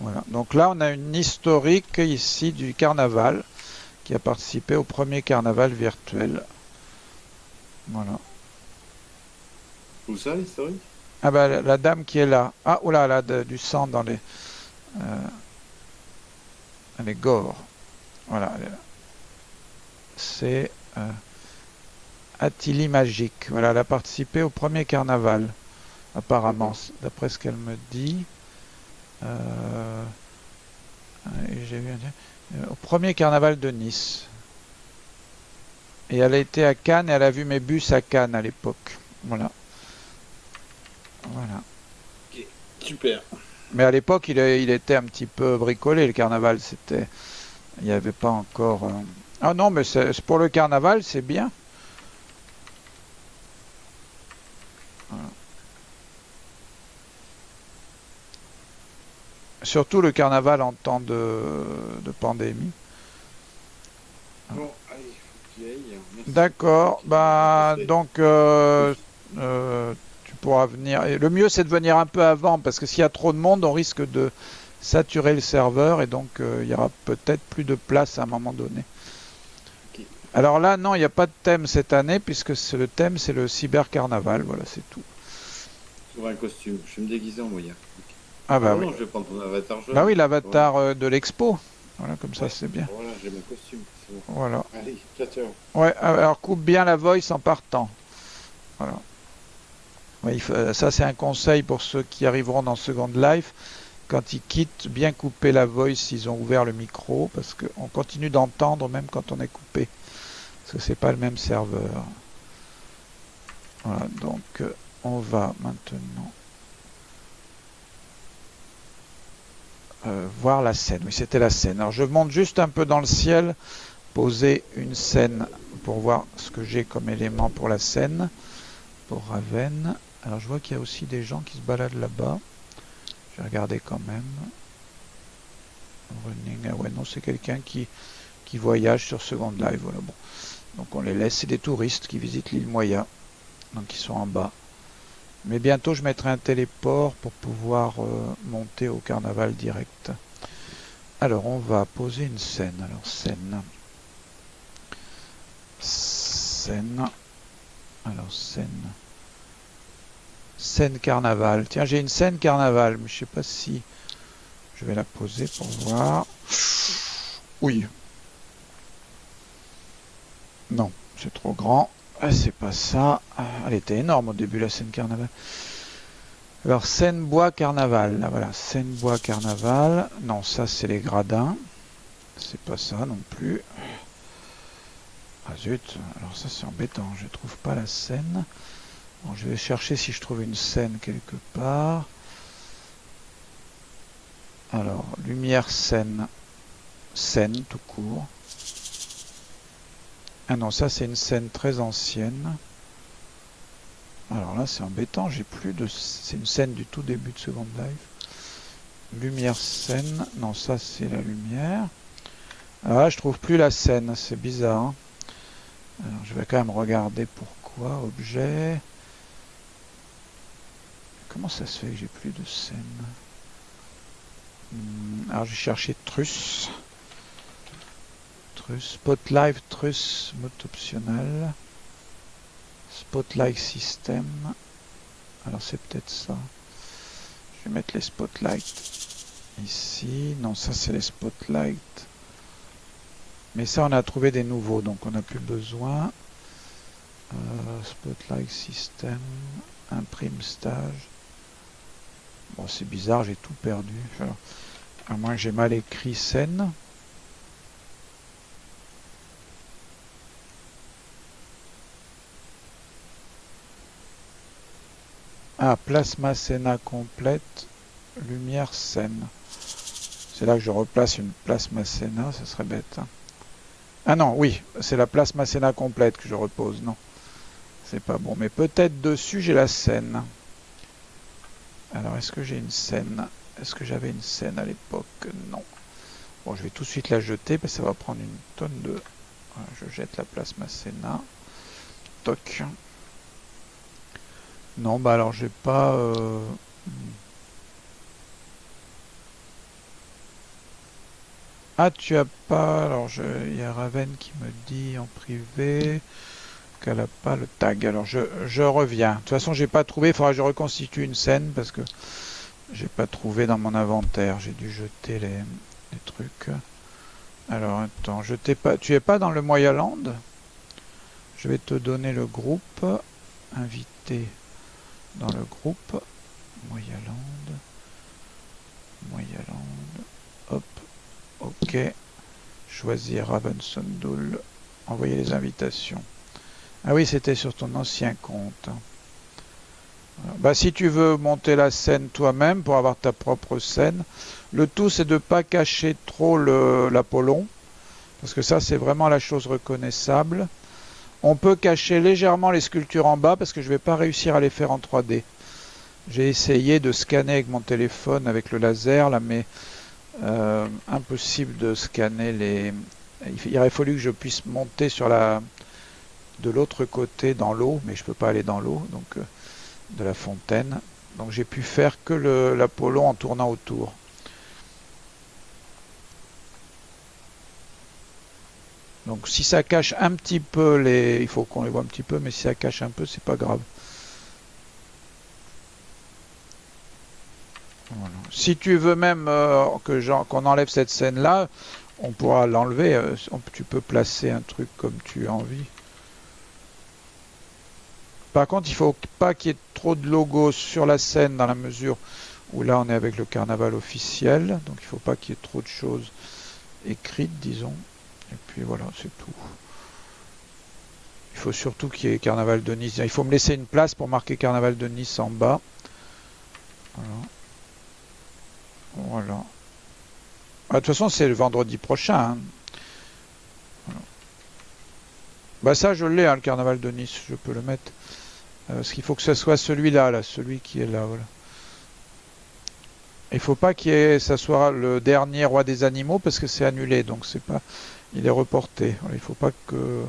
Voilà. Donc là, on a une historique ici du carnaval qui a participé au premier carnaval virtuel. Voilà. Où ça, l'historique? Ah ben la dame qui est là. Ah, oula, là, a du sang dans les... Euh, elle est gore. Voilà. C'est euh, Attili Magique. Voilà, elle a participé au premier carnaval, apparemment, d'après ce qu'elle me dit. Euh, vu, euh, au premier carnaval de Nice. Et elle a été à Cannes et elle a vu mes bus à Cannes à l'époque. Voilà. Voilà. super. Mais à l'époque, il, il, était un petit peu bricolé, le carnaval. C'était, Il n'y avait pas encore... Euh, ah non, mais c'est pour le carnaval, c'est bien. Surtout le carnaval en temps de, de pandémie. Bon, allez, D'accord, bah donc euh, euh, pourra venir. Et le mieux, c'est de venir un peu avant, parce que s'il y a trop de monde, on risque de saturer le serveur, et donc euh, il y aura peut-être plus de place à un moment donné. Alors là, non, il n'y a pas de thème cette année, puisque le thème, c'est le cyber carnaval. Voilà, c'est tout. un costume. Je vais me déguiser en moyen. Ah bah oui. je vais prendre ton avatar Bah oui, l'avatar de l'expo. Voilà, comme ça, c'est bien. Voilà, j'ai mon costume. Voilà. Allez. Ouais, alors coupe bien la voice en partant. Voilà. Ça, c'est un conseil pour ceux qui arriveront dans Second Life. Quand ils quittent, bien couper la voice s'ils ont ouvert le micro, parce qu'on continue d'entendre même quand on est coupé. Parce que c'est pas le même serveur. Voilà, donc euh, on va maintenant euh, voir la scène. Oui, c'était la scène. Alors je monte juste un peu dans le ciel, poser une scène pour voir ce que j'ai comme élément pour la scène, pour Raven. Alors je vois qu'il y a aussi des gens qui se baladent là-bas. Je vais regarder quand même. Running, ah ouais non c'est quelqu'un qui, qui voyage sur Second Live. Voilà bon. Donc on les laisse, c'est des touristes qui visitent l'île Moya. Donc ils sont en bas. Mais bientôt je mettrai un téléport pour pouvoir euh, monter au carnaval direct. Alors on va poser une scène. Alors scène. Scène. Alors scène. Scène carnaval. Tiens, j'ai une scène carnaval, mais je sais pas si je vais la poser pour voir. Oui. Non, c'est trop grand. Ah, c'est pas ça. Ah, elle était énorme au début, la scène carnaval. Alors, scène bois carnaval. Là, voilà, scène bois carnaval. Non, ça, c'est les gradins. C'est pas ça non plus. Ah zut, alors ça c'est embêtant, je trouve pas la scène je vais chercher si je trouve une scène quelque part. Alors, lumière scène. Scène tout court. Ah non, ça c'est une scène très ancienne. Alors là c'est embêtant, j'ai plus de... C'est une scène du tout début de Second Life. Lumière scène. Non, ça c'est la lumière. Ah, je trouve plus la scène, c'est bizarre. Hein. Alors je vais quand même regarder pourquoi. Objet. Comment ça se fait que j'ai plus de scène? Hmm, alors j'ai cherché truss. Spotlight truss mode optionnel. Spotlight system. Alors c'est peut-être ça. Je vais mettre les spotlights ici. Non, ça c'est les spotlights. Mais ça on a trouvé des nouveaux, donc on n'a plus besoin. Euh, spotlight system. Imprime stage. Bon, c'est bizarre, j'ai tout perdu. à moins que j'ai mal écrit scène. Ah, plasma scéna complète, lumière scène. C'est là que je replace une plasma scéna, ce serait bête. Hein. Ah non, oui, c'est la plasma scéna complète que je repose, non. C'est pas bon, mais peut-être dessus j'ai la scène. Alors, est-ce que j'ai une scène? Est-ce que j'avais une scène à l'époque? Non. Bon, je vais tout de suite la jeter, parce que ça va prendre une tonne de... je jette la plasma scéna. Toc. Non, bah alors j'ai pas... Euh, ah, tu as pas... Alors, il y a Raven qui me dit en privé qu'elle n'a pas le tag. Alors je, reviens. De toute façon, j'ai pas trouvé. Il faudra que je reconstitue une scène parce que j'ai pas trouvé dans mon inventaire. J'ai dû jeter les, trucs. Alors attends, je t'ai pas. Tu es pas dans le Moyaland Je vais te donner le groupe. Invité dans le groupe. Moyaland. Moyaland. Hop. Ok. Choisir Ravenson Envoyer les invitations. Ah oui, c'était sur ton ancien compte. Bah, si tu veux monter la scène toi-même pour avoir ta propre scène, le tout c'est de ne pas cacher trop l'Apollon, parce que ça c'est vraiment la chose reconnaissable. On peut cacher légèrement les sculptures en bas parce que je ne vais pas réussir à les faire en 3D. J'ai essayé de scanner avec mon téléphone avec le laser là, mais euh, impossible de scanner les. Il aurait fallu que je puisse monter sur la, de l'autre côté dans l'eau, mais je peux pas aller dans l'eau, donc euh, de la fontaine. Donc j'ai pu faire que l'Apollon en tournant autour. Donc si ça cache un petit peu les... Il faut qu'on les voit un petit peu, mais si ça cache un peu, c'est pas grave. Si tu veux même euh, que qu'on enlève cette scène-là, on pourra l'enlever. Euh, tu peux placer un truc comme tu as envie. Par contre, il faut pas qu'il y ait trop de logos sur la scène dans la mesure où là on est avec le carnaval officiel. Donc il faut pas qu'il y ait trop de choses écrites, disons. Et puis voilà, c'est tout. Il faut surtout qu'il y ait carnaval de Nice. Il faut me laisser une place pour marquer carnaval de Nice en bas. Voilà. Ah, de toute façon, c'est le vendredi prochain. Hein. Bah ça, je l'ai, hein, le carnaval de Nice. Je peux le mettre. Euh, parce qu'il faut que ce soit celui-là, là, celui qui est là. Voilà. Il faut pas que ça soit le dernier roi des animaux parce que c'est annulé, donc c'est pas, il est reporté. Il faut pas que,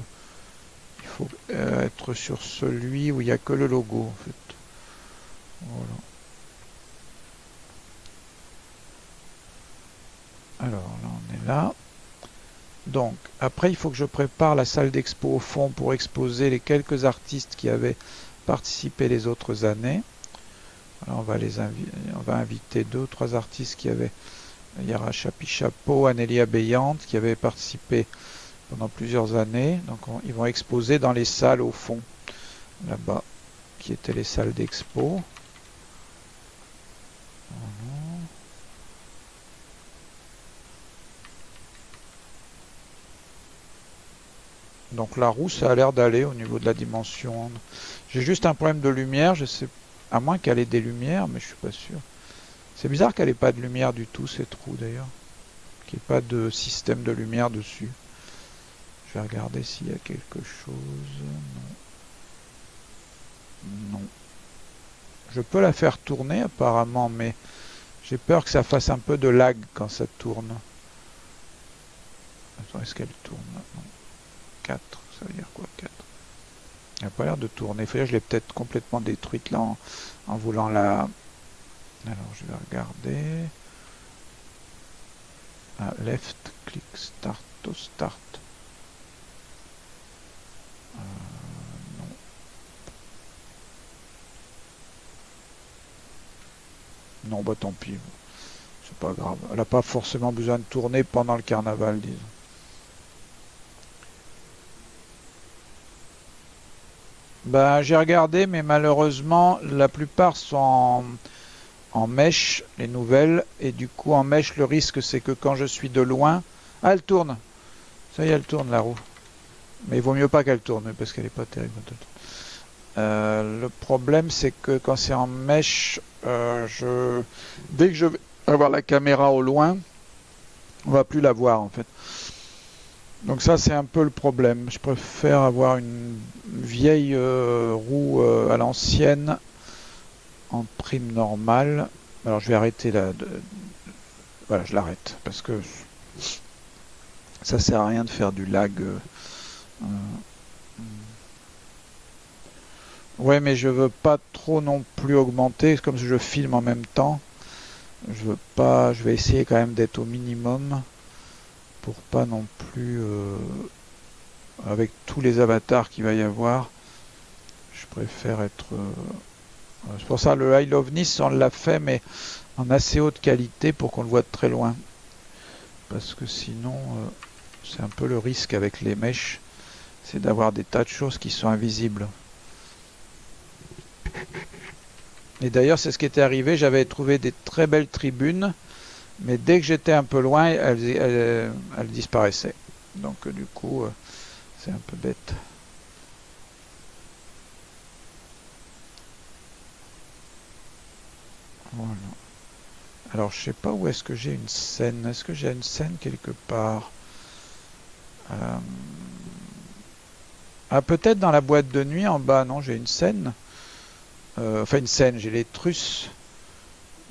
il faut être sur celui où il n'y a que le logo en fait. Voilà. Alors là on est là. Donc après il faut que je prépare la salle d'expo au fond pour exposer les quelques artistes qui avaient participé les autres années. On va on va inviter deux ou trois artistes qui avaient Yara Chapi Chapeau, Anélia Béante qui avaient participé pendant plusieurs années. Donc ils vont exposer dans les salles au fond, là-bas, qui étaient les salles d'expo. Donc la roue, ça a l'air d'aller au niveau de la dimension. J'ai juste un problème de lumière, je sais, à moins qu'elle ait des lumières, mais je suis pas sûr. C'est bizarre qu'elle ait pas de lumière du tout, cette roue d'ailleurs. Qu'il n'y ait pas de système de lumière dessus. Je vais regarder s'il y a quelque chose. Non. Non. Je peux la faire tourner apparemment, mais j'ai peur que ça fasse un peu de lag quand ça tourne. Attends, est-ce qu'elle tourne? Non. 4, ça veut dire quoi 4 Elle n'a pas l'air de tourner. je l'ai peut-être complètement détruite là en, voulant la... Alors je vais regarder. Ah, left click start to start. Euh, non. Non, bah tant pis. C'est pas grave. Elle n'a pas forcément besoin de tourner pendant le carnaval, disons. Ben, j'ai regardé, mais malheureusement, la plupart sont en mèche, les nouvelles, et du coup, en mèche, le risque, c'est que quand je suis de loin... Ah, elle tourne Ça y est, elle tourne, la roue. Mais il vaut mieux pas qu'elle tourne, parce qu'elle est pas terrible. Euh, le problème, c'est que quand c'est en mèche, euh, je... dès que je vais avoir la caméra au loin, on va plus la voir, en fait. Donc ça c'est un peu le problème. Je préfère avoir une vieille euh, roue à l'ancienne en prime normale. Alors je vais arrêter là. Voilà, je l'arrête parce que ça sert à rien de faire du lag. Euh, ouais, mais je veux pas trop non plus augmenter, comme je filme en même temps. Je veux pas. Je vais essayer quand même d'être au minimum pour pas non plus euh, avec tous les avatars qu'il va y avoir je préfère être euh, c'est pour ça le I Love Nice on l'a fait mais en assez haute qualité pour qu'on le voit de très loin parce que sinon euh, c'est un peu le risque avec les mèches c'est d'avoir des tas de choses qui sont invisibles et d'ailleurs c'est ce qui était arrivé j'avais trouvé des très belles tribunes mais dès que j'étais un peu loin, elle, elle, elle disparaissait. Donc du coup, euh, c'est un peu bête. Alors je sais pas où est-ce que j'ai une scène. Est-ce que j'ai une scène quelque part? Euh... Ah peut-être dans la boîte de nuit en bas, non, j'ai une scène. Euh, enfin une scène, j'ai les trusses.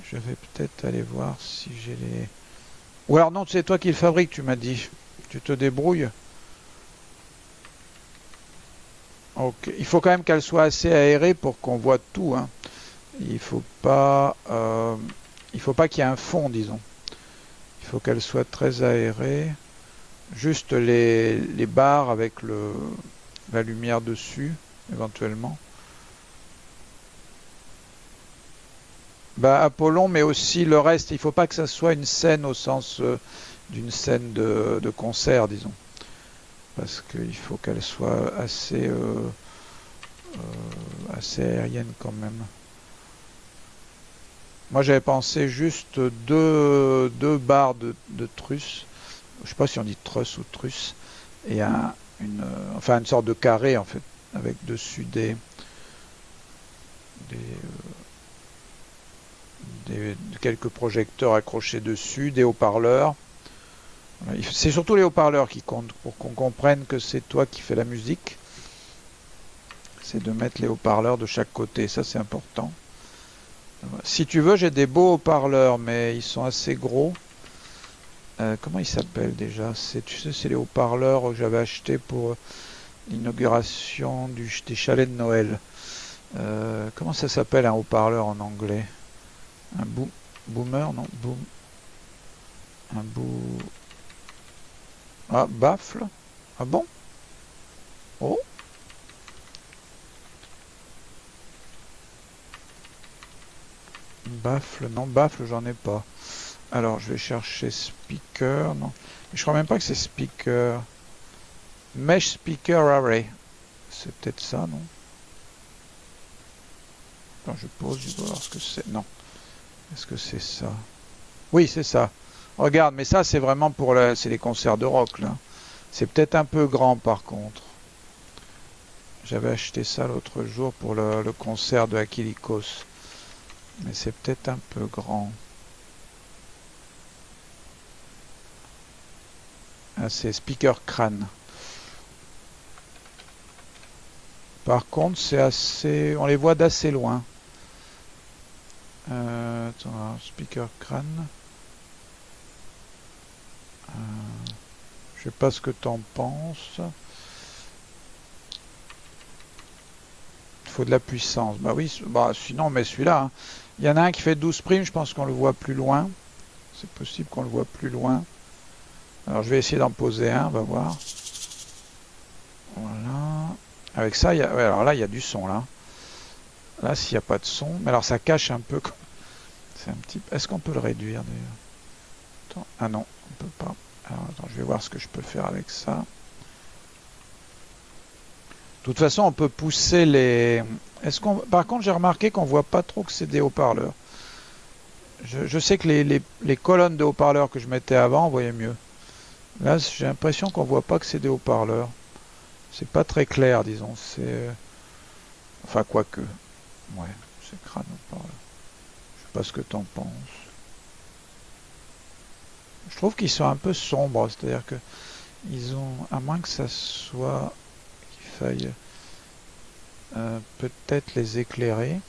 Je vais peut-être aller voir si j'ai les... Ou alors non, c'est toi qui le fabrique, tu m'as dit. Tu te débrouilles. Ok. Il faut quand même qu'elle soit assez aérée pour qu'on voit tout. Hein. Il faut pas... Euh... Il faut pas qu'il y ait un fond, disons. Il faut qu'elle soit très aérée. Juste les, les barres avec le, la lumière dessus, éventuellement. Bah, Apollon, mais aussi le reste. Il faut pas que ça soit une scène au sens euh, d'une scène de, concert, disons. Parce qu'il faut qu'elle soit assez, euh, assez aérienne quand même. Moi, j'avais pensé juste deux, deux barres de, de truss. Je sais pas si on dit truss ou truss. Et un, une, enfin, une sorte de carré, en fait, avec dessus des... des des, quelques projecteurs accrochés dessus, des haut-parleurs. C'est surtout les haut-parleurs qui comptent pour qu'on comprenne que c'est toi qui fais la musique. C'est de mettre les haut-parleurs de chaque côté, ça c'est important. Si tu veux, j'ai des beaux haut-parleurs, mais ils sont assez gros. Euh, comment ils s'appellent déjà Tu sais, c'est les haut-parleurs que j'avais achetés pour l'inauguration des chalets de Noël. Euh, comment ça s'appelle un haut-parleur en anglais? Un boom, boomer, non, boom. Un bou... Ah, baffle. Ah bon? Oh? Baffle, non, baffle, j'en ai pas. Alors, je vais chercher speaker, non. Je crois même pas que c'est speaker. Mesh speaker array. C'est peut-être ça, non je pose, je dois voir ce que c'est. Non. Est-ce que c'est ça? Oui, c'est ça. Regarde, mais ça, c'est vraiment pour la... les concerts de rock, là. C'est peut-être un peu grand, par contre. J'avais acheté ça l'autre jour pour le, le, concert de Akilikos. Mais c'est peut-être un peu grand. Ah, c'est Speaker Crane. Par contre, c'est assez... On les voit d'assez loin. Euh, attends, speaker crâne. Euh, je sais pas ce que t'en penses. Il faut de la puissance. Bah oui, bah sinon mais celui-là. Hein. Il y en a un qui fait 12 primes, je pense qu'on le voit plus loin. C'est possible qu'on le voit plus loin. Alors je vais essayer d'en poser un, on va voir. Voilà. Avec ça, il y a... alors là, il y a du son, là. Là, s'il n'y a pas de son... Mais alors, ça cache un peu... C'est un petit... Est-ce qu'on peut le réduire, d'ailleurs? Ah non, on peut pas. Alors, attends, je vais voir ce que je peux faire avec ça. De toute façon, on peut pousser les... Est-ce qu'on... Par contre, j'ai remarqué qu'on voit pas trop que c'est des haut-parleurs. Je, sais que les, colonnes de haut-parleurs que je mettais avant, on voyait mieux. Là, j'ai l'impression qu'on voit pas que c'est des haut-parleurs. C'est pas très clair, disons. C'est... Enfin, quoique. Ouais, c'est crâne haut-parleur. Je sais pas ce que t'en penses. Je trouve qu'ils sont un peu sombres, c'est-à-dire que ils ont, à moins que ça soit euh, peut-être les éclairer.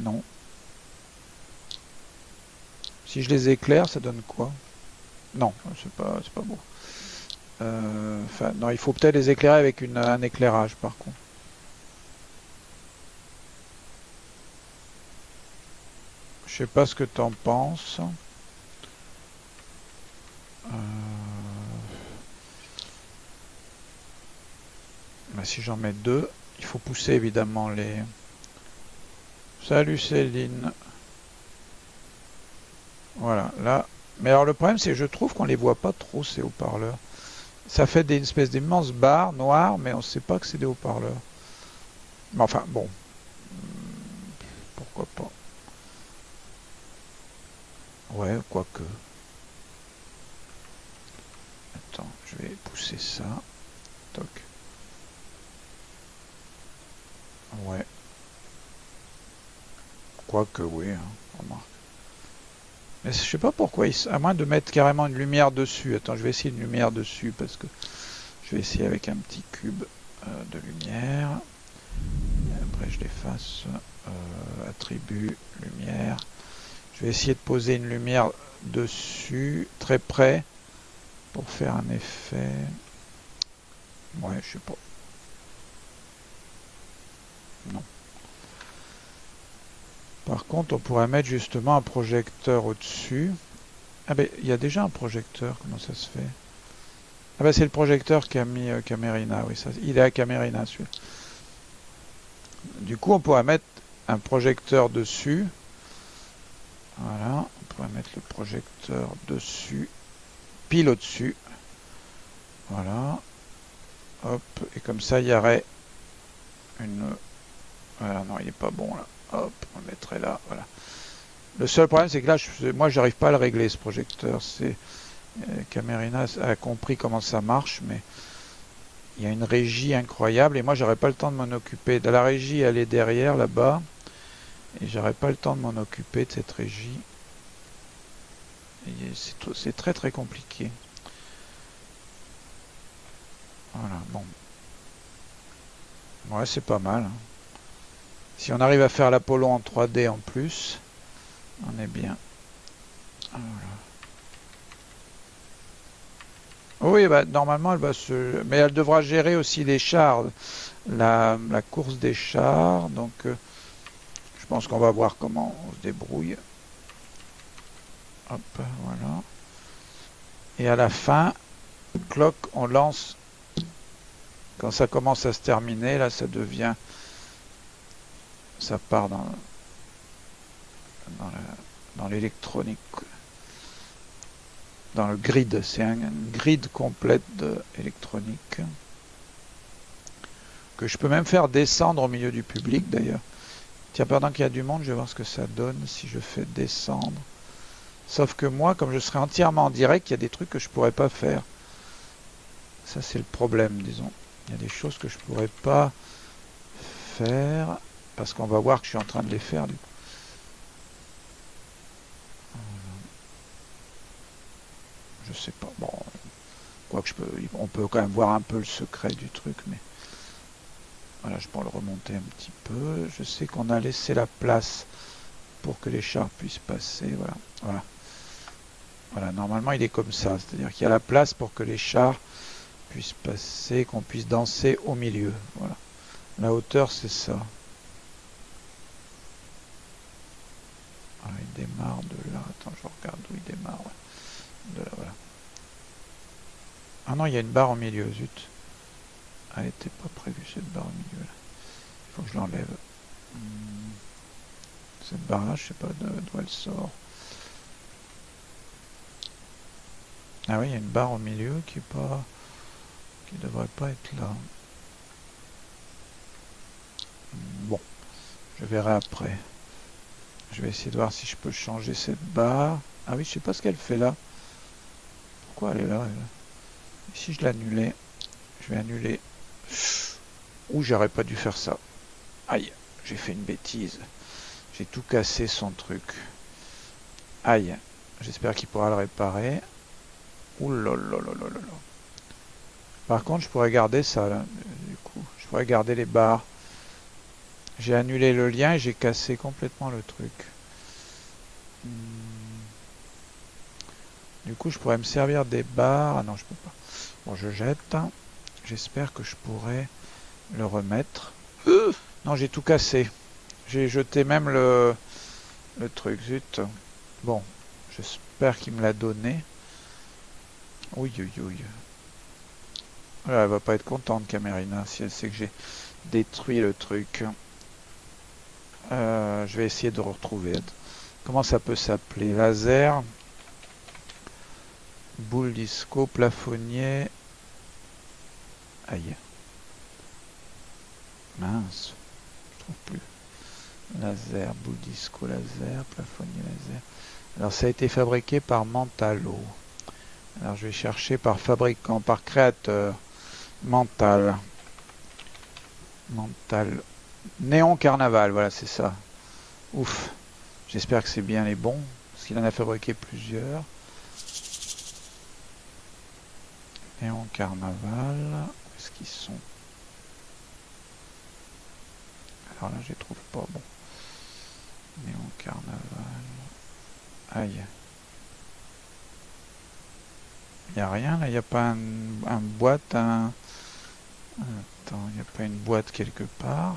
Non. Si je les éclaire, ça donne quoi? Non, c'est pas, pas beau. Euh, enfin, non, il faut peut-être les éclairer avec une, un éclairage par contre. Je sais pas ce que tu en penses. Euh, si j'en mets deux, il faut pousser évidemment les... Salut Céline. Voilà, là. Mais alors le problème c'est que je trouve qu'on les voit pas trop ces haut-parleurs. Ça fait des espèces d'immenses barres noires, mais on ne sait pas que c'est des haut-parleurs. Mais enfin, bon. Pourquoi pas. Ouais, quoique. Attends, je vais pousser ça. Toc. Ouais. Quoique, oui, hein, remarque. Mais je sais pas pourquoi, à moins de mettre carrément une lumière dessus. Attends, je vais essayer une lumière dessus parce que je vais essayer avec un petit cube euh, de lumière. après, je l'efface. Euh, attribut, lumière. Je vais essayer de poser une lumière dessus, très près, pour faire un effet. Ouais, je sais pas. Non. Par contre, on pourrait mettre justement un projecteur au-dessus. Ah ben, il y a déjà un projecteur, comment ça se fait? Ah ben, c'est le projecteur qu'a mis euh, Camerina, oui, ça, il est à Camerina, celui Du coup, on pourrait mettre un projecteur dessus. Voilà, on pourrait mettre le projecteur dessus, pile au-dessus. Voilà. Hop, et comme ça, il y aurait une... Non, il n'est pas bon, là. Hop, on le mettrait là, voilà. Le seul problème, c'est que là, je, moi, j'arrive pas à le régler, ce projecteur. C'est euh, Camerina a compris comment ça marche, mais il y a une régie incroyable, et moi, j'aurais pas le temps de m'en occuper. De la régie, elle est derrière, là-bas, et j'aurais pas le temps de m'en occuper de cette régie. C'est très très compliqué. Voilà, bon. Ouais, c'est pas mal. Hein. Si on arrive à faire l'Apollo en 3D en plus, on est bien. Oui, bah, normalement, elle va se... Mais elle devra gérer aussi les chars, la, course des chars. Donc, euh, je pense qu'on va voir comment on se débrouille. Hop, voilà. Et à la fin, clock, on lance. Quand ça commence à se terminer, là, ça devient ça part dans, dans l'électronique, dans, le grid. C'est un, grid complète d'électronique que je peux même faire descendre au milieu du public d'ailleurs. Tiens, pendant qu'il y a du monde, je vais voir ce que ça donne si je fais descendre. Sauf que moi, comme je serai entièrement en direct, il y a des trucs que je pourrais pas faire. Ça, c'est le problème, disons. Il y a des choses que je pourrais pas faire. Parce qu'on va voir que je suis en train de les faire du coup. Je sais pas. Bon. Quoi que je peux. On peut quand même voir un peu le secret du truc, mais. Voilà, je peux le remonter un petit peu. Je sais qu'on a laissé la place pour que les chars puissent passer. Voilà. Voilà. Voilà, normalement il est comme ça. C'est-à-dire qu'il y a la place pour que les chars puissent passer, qu'on puisse danser au milieu. Voilà. La hauteur, c'est ça. Ah, il démarre de là. Attends, je regarde où il démarre. De là, voilà. Ah non, il y a une barre au milieu, zut. Elle était pas prévue cette barre au milieu là. Il faut que je l'enlève. Hmm. Cette barre là, je sais pas d'où elle sort. Ah oui, il y a une barre au milieu qui est pas qui devrait pas être là. Bon, je verrai après. Je vais essayer de voir si je peux changer cette barre. Ah oui, je sais pas ce qu'elle fait là. Pourquoi elle est là, si je l'annulais, je vais annuler. Ouh, j'aurais pas dû faire ça. Aïe, j'ai fait une bêtise. J'ai tout cassé son truc. Aïe, j'espère qu'il pourra le réparer. Ouh là Par contre, je pourrais garder ça là. Du coup, je pourrais garder les barres. J'ai annulé le lien et j'ai cassé complètement le truc. Hmm. Du coup, je pourrais me servir des barres. Ah non, je peux pas. Bon, je jette. J'espère que je pourrai le remettre. non, j'ai tout cassé. J'ai jeté même le, le truc. Zut. Bon, j'espère qu'il me l'a donné. Oui, oui, oui. elle va pas être contente, Camerina, si elle sait que j'ai détruit le truc. Euh, je vais essayer de retrouver. Comment ça peut s'appeler? Laser. Boule disco, plafonnier. Aïe. Mince. Je trouve plus. Laser, boule disco, laser, plafonnier, laser. Alors ça a été fabriqué par Mentalo. Alors je vais chercher par fabricant, par créateur. Mental. Mental. Néon Carnaval, voilà, c'est ça. Ouf. J'espère que c'est bien les bons, parce qu'il en a fabriqué plusieurs. Néon Carnaval. Où est-ce qu'ils sont? Alors là, je les trouve pas. Bon. Néon Carnaval. Aïe. Il a rien là, il n'y a pas un, un boîte, un... Attends, il n'y a pas une boîte quelque part.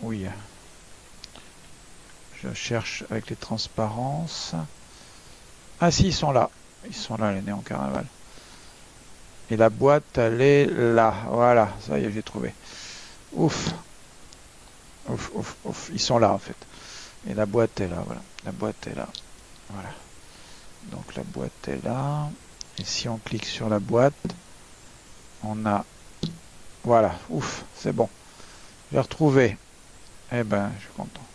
Oui. Je cherche avec les transparences. Ah si, ils sont là. Ils sont là, les néons carnaval. Et la boîte, elle est là. Voilà, ça y est, j'ai trouvé. Ouf. Ouf, ouf, ouf. Ils sont là, en fait. Et la boîte est là, voilà. La boîte est là. Voilà. Donc la boîte est là. Et si on clique sur la boîte, on a... Voilà, ouf, c'est bon. J'ai retrouvé. Eh ben, je suis content.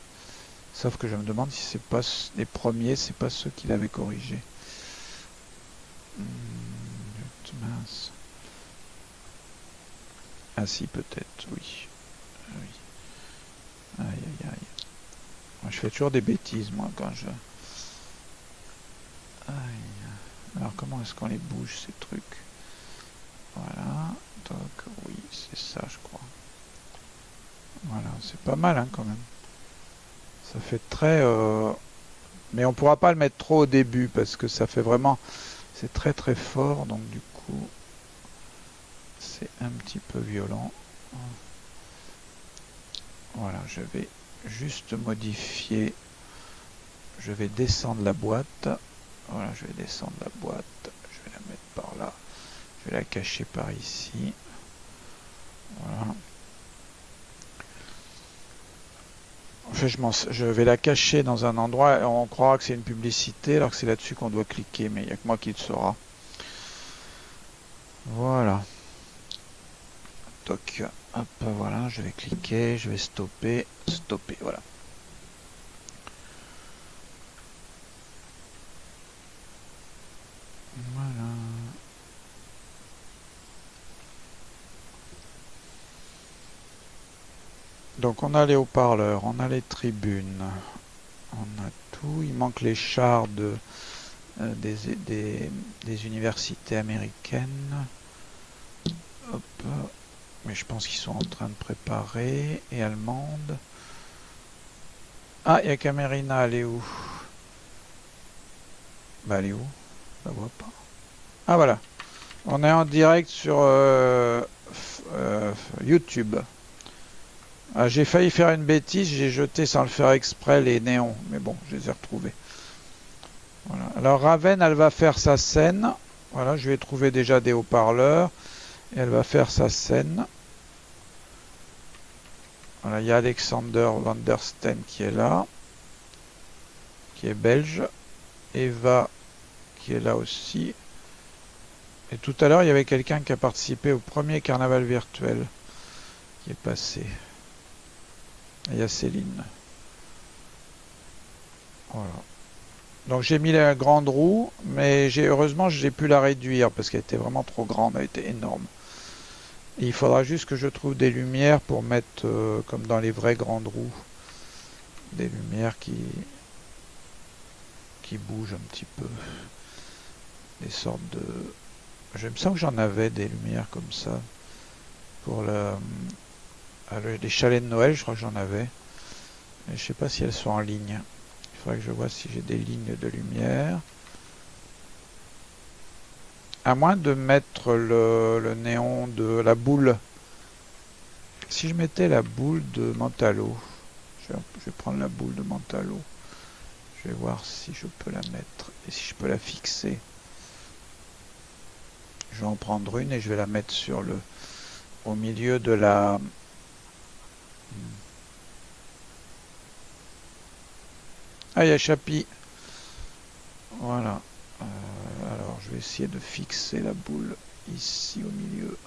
Sauf que je me demande si c'est pas les premiers, c'est pas ceux qu'il avait corrigés. Hmm, mince. Ah si, peut-être, oui. Ah oui. Aïe, aïe, aïe. je fais toujours des bêtises, moi, quand je... Aïe. Alors, comment est-ce qu'on les bouge, ces trucs? Voilà. Donc, oui, c'est ça, je crois. Voilà, c'est pas mal hein, quand même. Ça fait très... Euh, mais on pourra pas le mettre trop au début parce que ça fait vraiment... C'est très très fort, donc du coup... C'est un petit peu violent. Voilà, je vais juste modifier. Je vais descendre la boîte. Voilà, je vais descendre la boîte. Je vais la mettre par là. Je vais la cacher par ici. Je, vais la cacher dans un endroit et on croira que c'est une publicité alors que c'est là-dessus qu'on doit cliquer, mais il n'y a que moi qui le saura. Voilà. Toc. Hop, voilà, je vais cliquer, je vais stopper, stopper. Voilà. Donc on a les haut-parleurs, on a les tribunes, on a tout. Il manque les chars de, euh, des, universités américaines. Mais je pense qu'ils sont en train de préparer. Et allemandes. Ah, il y a Camerina, elle est où? Bah elle est où? Je la vois pas. Ah voilà. On est en direct sur euh, euh, YouTube. Ah, j'ai failli faire une bêtise, j'ai jeté sans le faire exprès les néons, mais bon, je les ai retrouvés. Alors Raven, elle va faire sa scène. Voilà, je vais trouver déjà des haut-parleurs. Et elle va faire sa scène. Voilà, il y a Alexander Van der Steen qui est là. Qui est belge. Eva qui est là aussi. Et tout à l'heure, il y avait quelqu'un qui a participé au premier carnaval virtuel qui est passé. Et il y a Céline. Voilà. Donc j'ai mis la grande roue, mais j'ai heureusement j'ai pu la réduire parce qu'elle était vraiment trop grande, elle était énorme. Il faudra juste que je trouve des lumières pour mettre, euh, comme dans les vraies grandes roues, des lumières qui, qui bougent un petit peu. Des sortes de... Je me sens que j'en avais des lumières comme ça. Pour le, euh, les chalets de Noël, je crois que j'en avais. Mais je sais pas si elles sont en ligne. Il faudrait que je vois si j'ai des lignes de lumière. À moins de mettre le, néon de la boule. Si je mettais la boule de Mentalo. Je vais, prendre la boule de Mentalo. Je vais voir si je peux la mettre et si je peux la fixer. Je vais en prendre une et je vais la mettre sur le au milieu de la ah il y a voilà. Euh, alors je vais essayer de fixer la boule ici au milieu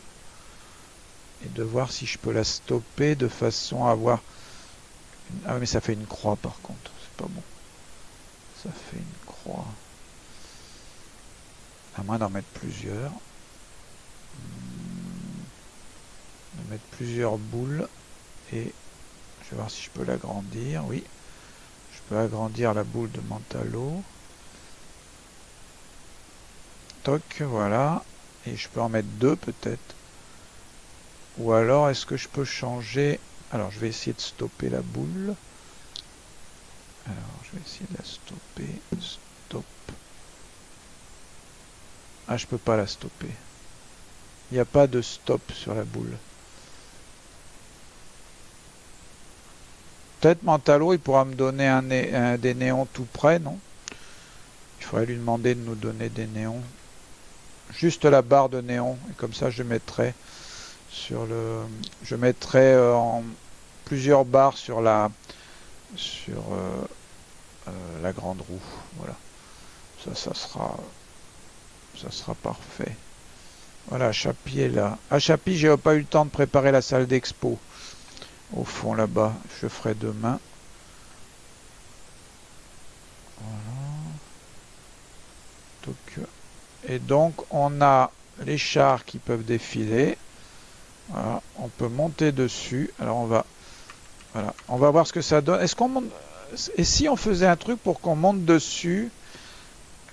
et de voir si je peux la stopper de façon à avoir ah mais ça fait une croix par contre. C'est pas bon. Ça fait une croix. À moins d'en mettre plusieurs. Hmm. de mettre plusieurs boules et je vais voir si je peux l'agrandir oui. Je peux agrandir la boule de Mentalo toc voilà. Et je peux en mettre deux peut-être. Ou alors est-ce que je peux changer? Alors je vais essayer de stopper la boule. Alors je vais essayer de la stopper. Stop. Ah je peux pas la stopper. Il n'y a pas de stop sur la boule Peut-être Mentalo, il pourra me donner un, des néons tout près, non? Il faudrait lui demander de nous donner des néons. Juste la barre de néon. Et comme ça, je mettrai sur le... Je mettrai euh, plusieurs barres sur la... Sur euh, euh, la grande roue. Voilà. Ça, sera... Ça sera parfait. Voilà, Chapi est là. À Chapi, j'ai pas eu le temps de préparer la salle d'expo au fond là-bas. Je ferai demain. Voilà. Et donc on a les chars qui peuvent défiler. On peut monter dessus. Alors on va, on va voir ce que ça donne. Est-ce qu'on monte Et si on faisait un truc pour qu'on monte dessus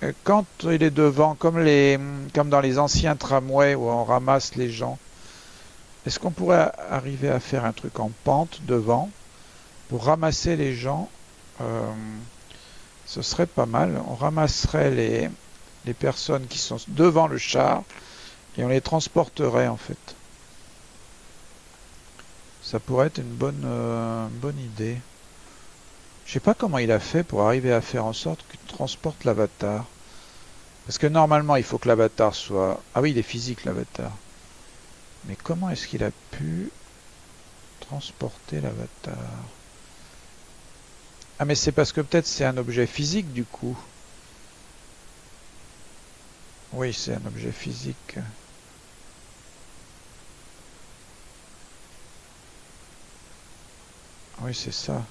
euh, quand il est devant, comme dans les anciens tramways où on ramasse les gens. Est-ce qu'on pourrait arriver à faire un truc en pente devant pour ramasser les gens euh, Ce serait pas mal. On ramasserait les, les personnes qui sont devant le char et on les transporterait en fait. Ça pourrait être une bonne, euh, bonne idée. Je sais pas comment il a fait pour arriver à faire en sorte qu'il transporte l'avatar. Parce que normalement, il faut que l'avatar soit... Ah oui, il est physique l'avatar. Mais comment est-ce qu'il a pu transporter l'avatar? Ah mais c'est parce que peut-être c'est un objet physique du coup. Oui, c'est un objet physique. Oui, c'est ça.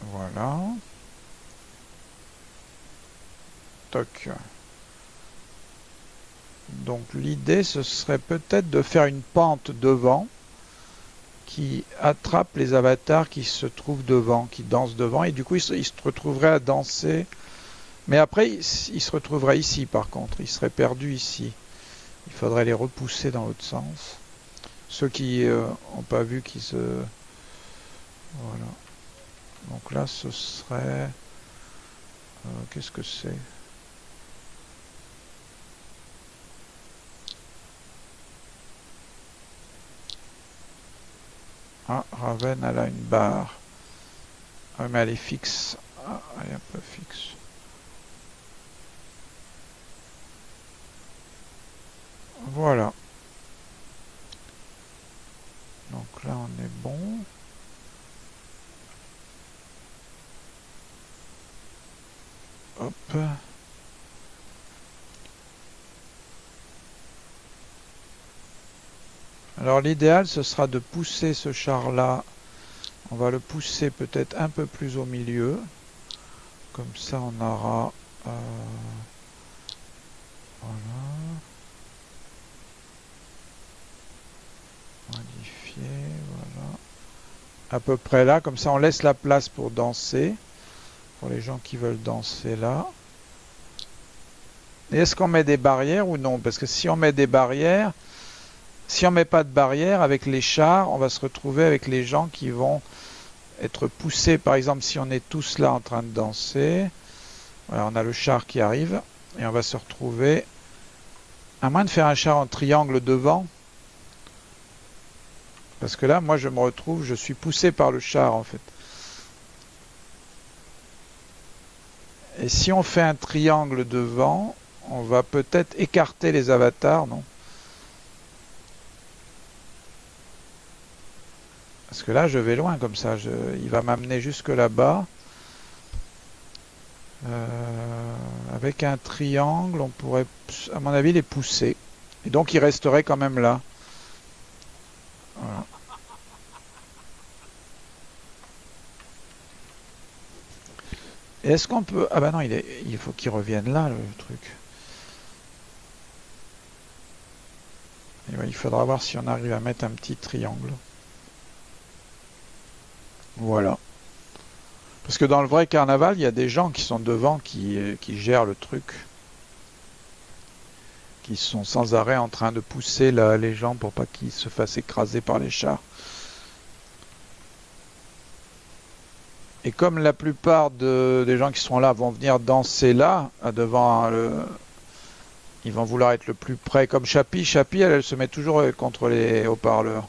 Voilà. Donc l'idée ce serait peut-être de faire une pente devant qui attrape les avatars qui se trouvent devant, qui dansent devant et du coup ils se, retrouveraient à danser. Mais après ils, se retrouveraient ici par contre, ils seraient perdus ici. Il faudrait les repousser dans l'autre sens. Ceux qui n'ont euh, pas vu qui se... Voilà. Donc là ce serait... Euh, qu'est-ce que c'est? Ah, Raven, elle a une barre. Ah, mais elle est fixe. Ah, elle est un peu fixe. Voilà. Donc là, on est bon. Hop. Alors l'idéal, ce sera de pousser ce char-là. On va le pousser peut-être un peu plus au milieu. Comme ça, on aura... Euh, voilà. Modifier, voilà. À peu près là, comme ça on laisse la place pour danser. Pour les gens qui veulent danser là. Est-ce qu'on met des barrières ou non? Parce que si on met des barrières, si on met pas de barrières avec les chars, on va se retrouver avec les gens qui vont être poussés. Par exemple, si on est tous là en train de danser, on a le char qui arrive et on va se retrouver, à moins de faire un char en triangle devant, parce que là, moi, je me retrouve, je suis poussé par le char, en fait. Et si on fait un triangle devant, on va peut-être écarter les avatars, non? Parce que là, je vais loin comme ça. il va m'amener jusque là-bas. Euh, avec un triangle, on pourrait, à mon avis, les pousser. Et donc, il resterait quand même là. Est-ce qu'on peut... Ah bah non, il, faut qu'il revienne là, le truc. il faudra voir si on arrive à mettre un petit triangle. Voilà. Parce que dans le vrai carnaval, il y a des gens qui sont devant, qui, qui gèrent le truc. Qui sont sans arrêt en train de pousser les gens pour pas qu'ils se fassent écraser par les chars. Et comme la plupart des gens qui sont là vont venir danser là, devant le... Ils vont vouloir être le plus près, comme Chapi. Chapi, elle, elle se met toujours contre les haut-parleurs.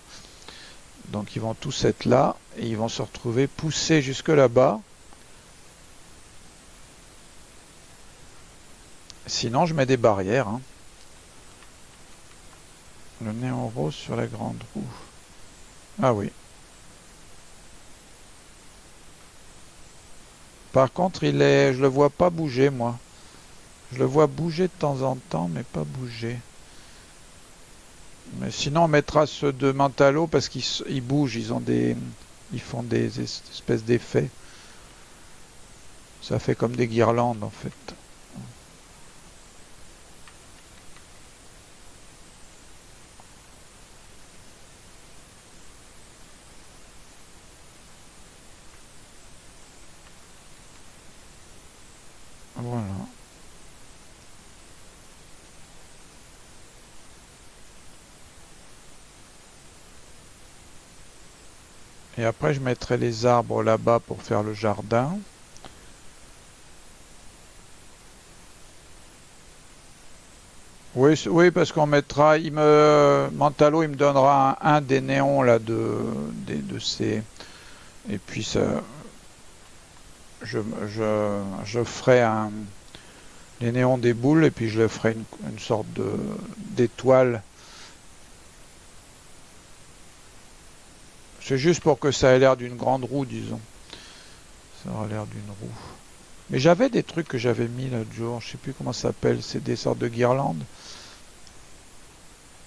Donc ils vont tous être là, et ils vont se retrouver poussés jusque là-bas. Sinon, je mets des barrières. Hein. Le néon rose sur la grande roue. Ah oui. Par contre, il est, je le vois pas bouger, moi. Je le vois bouger de temps en temps, mais pas bouger. Mais sinon, on mettra ceux de Mentalo parce qu'ils bougent, ils ont des, ils font des espèces d'effets. Ça fait comme des guirlandes en fait. Après, je mettrai les arbres là-bas pour faire le jardin. Oui, oui parce qu'on mettra, il me, Mentalo, il me donnera un, des néons là de, de, ces, et puis ça, je, je, je ferai un, les néons des boules et puis je ferai une, une sorte de d'étoile C'est juste pour que ça ait l'air d'une grande roue, disons. Ça aura l'air d'une roue. Mais j'avais des trucs que j'avais mis l'autre jour. Je sais plus comment ça s'appelle. C'est des sortes de guirlandes.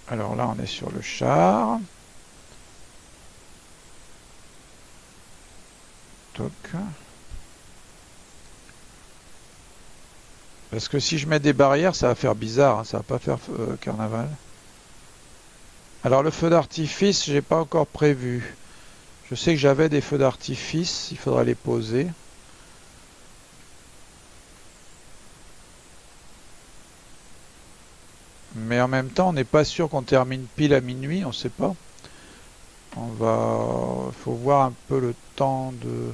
Alors là, on est sur le char. Toc. Parce que si je mets des barrières, ça va faire bizarre. Hein. Ça va pas faire euh, carnaval. Alors le feu d'artifice, j'ai pas encore prévu. Je sais que j'avais des feux d'artifice, il faudra les poser. Mais en même temps, on n'est pas sûr qu'on termine pile à minuit, on ne sait pas. On va... Il faut voir un peu le temps de...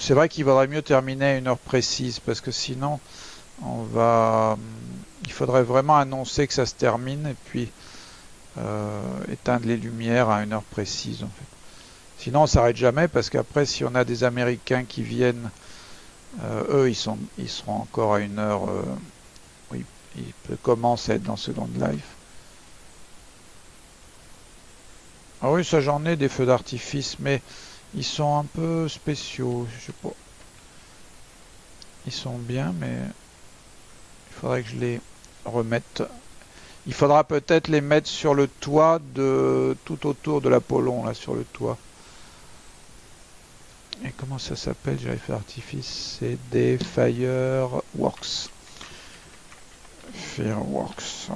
C'est vrai qu'il vaudrait mieux terminer à une heure précise, parce que sinon, on va... Il faudrait vraiment annoncer que ça se termine, et puis éteindre les lumières à une heure précise en fait. Sinon on s'arrête jamais parce qu'après si on a des Américains qui viennent, euh, eux ils, sont, ils seront encore à une heure, euh, oui, ils commencent à être dans Second Life. Ah oui ça j'en ai des feux d'artifice mais ils sont un peu spéciaux, je sais pas. Ils sont bien mais il faudrait que je les remette il faudra peut-être les mettre sur le toit de tout autour de l'Apollon, là, sur le toit. Et comment ça s'appelle J'avais fait artifice, c'est des Fireworks. Fireworks.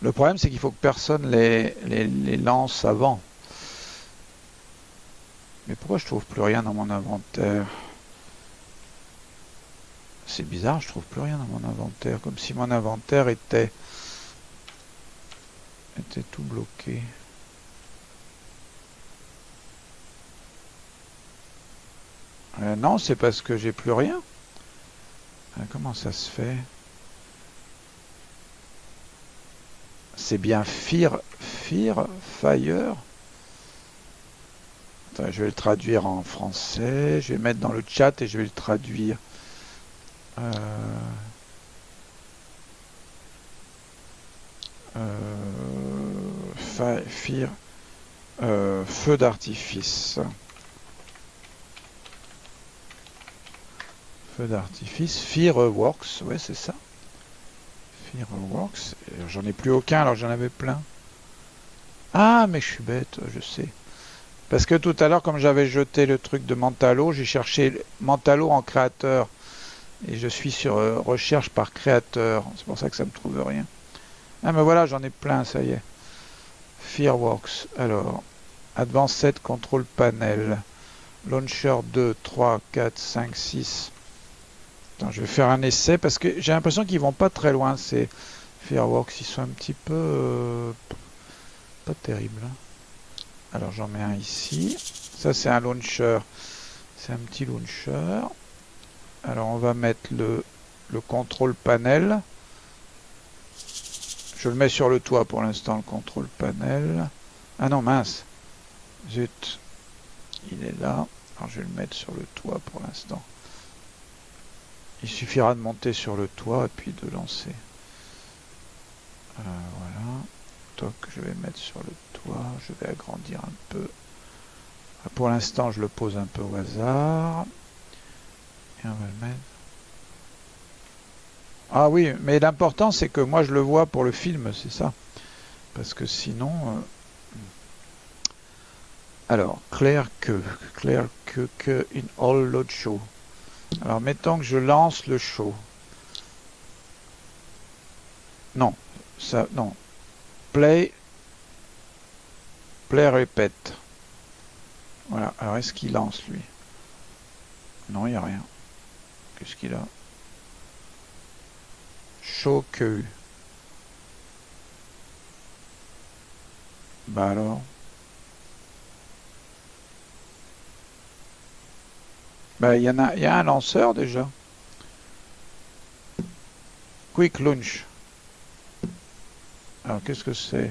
Le problème, c'est qu'il faut que personne les, les, les lance avant. Mais pourquoi je trouve plus rien dans mon inventaire? C'est bizarre, je trouve plus rien dans mon inventaire. Comme si mon inventaire était... était tout bloqué. Euh, non, c'est parce que j'ai plus rien. Euh, comment ça se fait? C'est bien Fear, Fear, Fire. Je vais le traduire en français. Je vais mettre dans le chat et je vais le traduire. Euh, euh, euh, feu d'artifice. Feu d'artifice. Fireworks, ouais c'est ça. Fireworks. J'en ai plus aucun alors j'en avais plein. Ah mais je suis bête, je sais. Parce que tout à l'heure, comme j'avais jeté le truc de Mentalo, j'ai cherché Mentalo en créateur. Et je suis sur euh, recherche par créateur. C'est pour ça que ça me trouve rien. Ah mais voilà, j'en ai plein, ça y est. Fireworks. Alors, Advanced Control Panel. Launcher 2, 3, 4, 5, 6. Attends, je vais faire un essai parce que j'ai l'impression qu'ils vont pas très loin, ces Fireworks. Ils sont un petit peu... Euh, pas terrible. Hein. Alors j'en mets un ici. Ça c'est un launcher. C'est un petit launcher. Alors on va mettre le, le contrôle panel. Je le mets sur le toit pour l'instant, le contrôle panel. Ah non, mince. Zut. Il est là. Alors je vais le mettre sur le toit pour l'instant. Il suffira de monter sur le toit et puis de lancer. Euh, voilà. Toc, je vais mettre sur le toit. Je vais agrandir un peu. Pour l'instant, je le pose un peu au hasard. Ah oui, mais l'important c'est que moi je le vois pour le film, c'est ça. Parce que sinon... Euh, alors, clair que, clair que, que, in all load show. Alors, mettons que je lance le show. Non, ça, non. Play, play, répète. Voilà, alors est-ce qu'il lance lui? Non, il n'y a rien. Qu'est-ce qu'il a Shoku. Bah alors Bah il y en a, il y a un lanceur déjà. Quick launch. Alors qu'est-ce que c'est?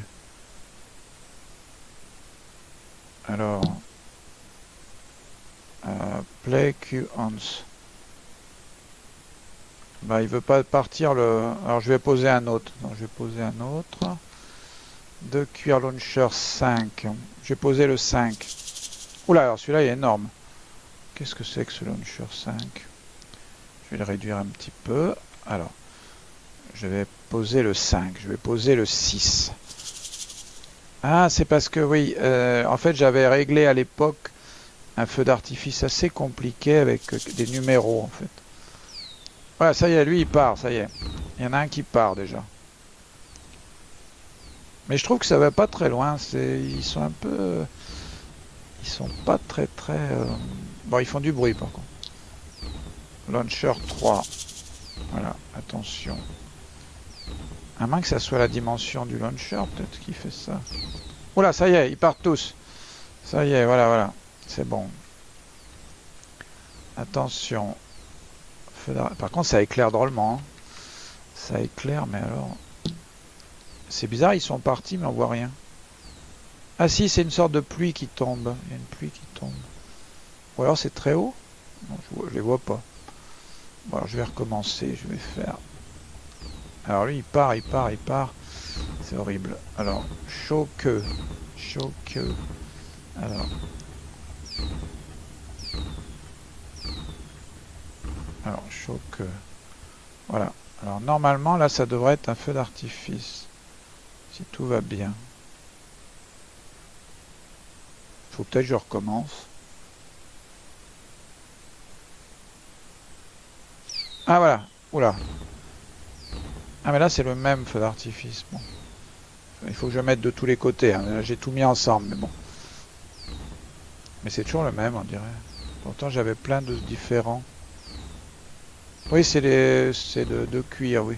Alors euh, play Q ons. Bah, il veut pas partir le... Alors, je vais poser un autre. Donc, je vais poser un autre. De cuir launcher 5. Je vais poser le 5. Oula, alors celui-là, il est énorme. Qu'est-ce que c'est que ce launcher 5 Je vais le réduire un petit peu. Alors, je vais poser le 5. Je vais poser le 6. Ah, c'est parce que, oui, euh, en fait, j'avais réglé à l'époque un feu d'artifice assez compliqué avec des numéros, en fait. Ouais, ça y est, lui il part, ça y est. Il y en a un qui part déjà. Mais je trouve que ça va pas très loin. C'est, ils sont un peu, ils sont pas très très. Euh, bon, ils font du bruit par contre. Launcher 3. Voilà, attention. À moins que ça soit la dimension du launcher, peut-être qui fait ça. Oula, ça y est, ils partent tous. Ça y est, voilà, voilà. C'est bon. Attention. Par contre, ça éclaire drôlement. Hein. Ça éclaire, mais alors... C'est bizarre, ils sont partis, mais on voit rien. Ah si, c'est une sorte de pluie qui tombe. Il y a une pluie qui tombe. Ou alors c'est très haut je, les vois pas. Bon, alors je vais recommencer, je vais faire... Alors lui, il part, il part, il part. C'est horrible. Alors, chaud que. Chaud que. Alors. Alors, chaud que. Voilà. Alors, normalement, là, ça devrait être un feu d'artifice. Si tout va bien. Faut peut-être que je recommence. Ah, voilà. Oula. Ah mais là c'est le même feu d'artifice. Il faut que je mette de tous les côtés. Hein. J'ai tout mis ensemble, mais bon. Mais c'est toujours le même, on dirait. Pourtant j'avais plein de différents. Oui, c'est les... c'est de, cuir, oui.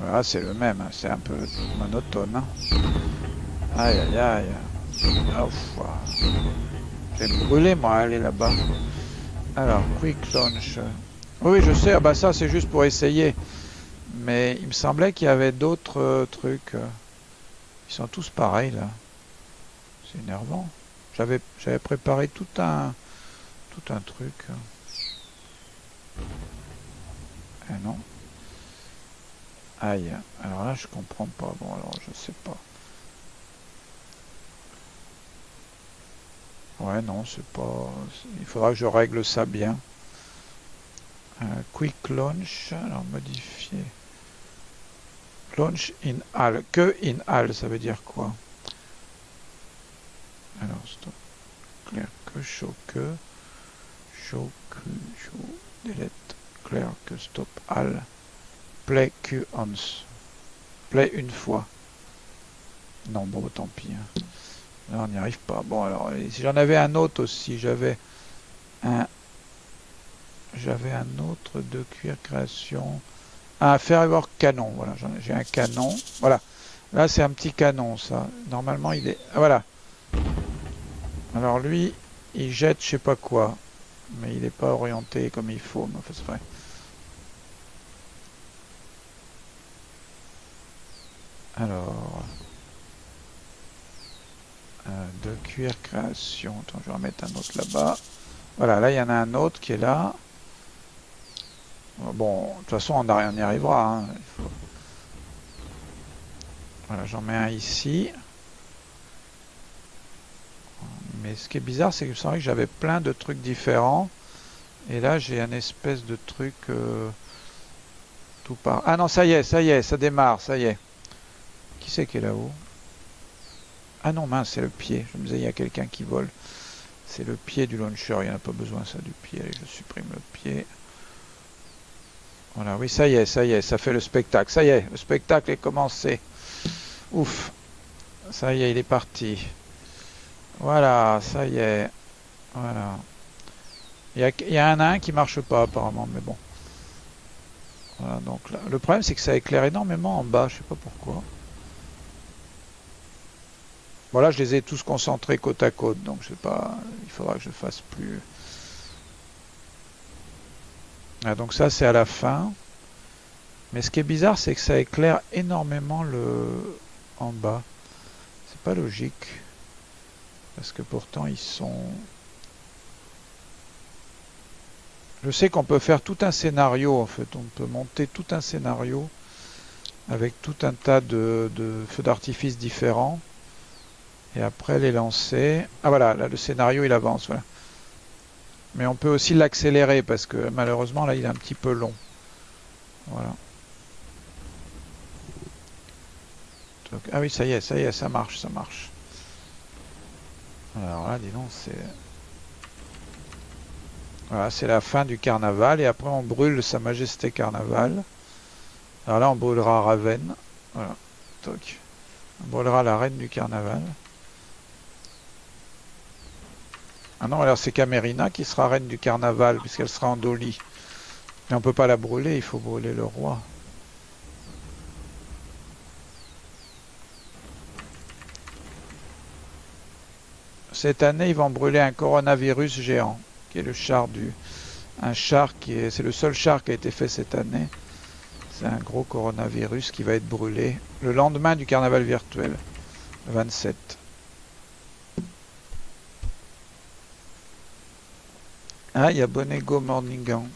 Voilà, c'est le même. Hein. C'est un peu monotone. Hein. Aïe aïe aïe. Oh, J'ai brûlé moi, aller là-bas. Alors, quick launch. Oui, je sais, ah bah ça c'est juste pour essayer. Mais il me semblait qu'il y avait d'autres euh, trucs. Euh. Ils sont tous pareils là. C'est énervant. J'avais préparé tout un tout un truc. Eh non. Aïe. Alors là je comprends pas. Bon alors je sais pas. Ouais non c'est pas. Il faudra que je règle ça bien quick launch, alors modifier. Launch in all. Que in all, ça veut dire quoi? Alors, stop. Que, show que. Show que, show, delete. Clair que, stop all. Play Q once. Play une fois. Non, bon, tant pis. Hein. Là, on n'y arrive pas. Bon, alors, si j'en avais un autre aussi, j'avais un j'avais un autre de cuir création. Un fervor canon. Voilà, j'ai un canon. Voilà. Là, c'est un petit canon, ça. Normalement, il est... Ah, voilà. Alors lui, il jette je sais pas quoi. Mais il n'est pas orienté comme il faut. Mais c'est vrai. Alors... Euh, de cuir création. Attends, je vais en mettre un autre là-bas. Voilà, là, il y en a un autre qui est là. Bon, de toute façon, on, y arrivera. Hein. Voilà, j'en mets un ici. Mais ce qui est bizarre, c'est que j'avais plein de trucs différents. Et là, j'ai un espèce de truc euh, tout par... Ah non, ça y est, ça y est, ça démarre, ça y est. Qui c'est qui est là-haut? Ah non, mince, c'est le pied. Je me disais, il y a quelqu'un qui vole. C'est le pied du launcher, il n'y en a pas besoin, ça, du pied. Allez, je supprime le pied. Voilà, oui, ça y est, ça y est, ça fait le spectacle. Ça y est, le spectacle est commencé. Ouf. Ça y est, il est parti. Voilà, ça y est. Voilà. Il y, a, un nain qui marche pas apparemment, mais bon. Voilà, donc le problème c'est que ça éclaire énormément en bas, je sais pas pourquoi. Voilà, je les ai tous concentrés côte à côte, donc je sais pas, il faudra que je fasse plus... Ah, donc ça c'est à la fin. Mais ce qui est bizarre c'est que ça éclaire énormément le en bas. C'est pas logique. Parce que pourtant ils sont... Je sais qu'on peut faire tout un scénario en fait. On peut monter tout un scénario avec tout un tas de, feux d'artifice différents. Et après les lancer. Ah voilà, là le scénario il avance. Mais on peut aussi l'accélérer parce que malheureusement là il est un petit peu long. Voilà. ah oui, ça y est, ça y est, ça marche, ça marche. Alors là, dis donc, c'est... Voilà, c'est la fin du carnaval et après on brûle Sa Majesté Carnaval. Alors là, on brûlera Raven. Voilà, toc. On brûlera la reine du carnaval. Ah non, alors c'est Camerina qui sera reine du carnaval, puisqu'elle sera en Dolly. Mais on peut pas la brûler, il faut brûler le roi. Cette année, ils vont brûler un coronavirus géant, qui est le char du... Un char. C'est le seul char qui a été fait cette année. C'est un gros coronavirus qui va être brûlé le lendemain du carnaval virtuel, le 27. Ah, il y a Bonego Morningan.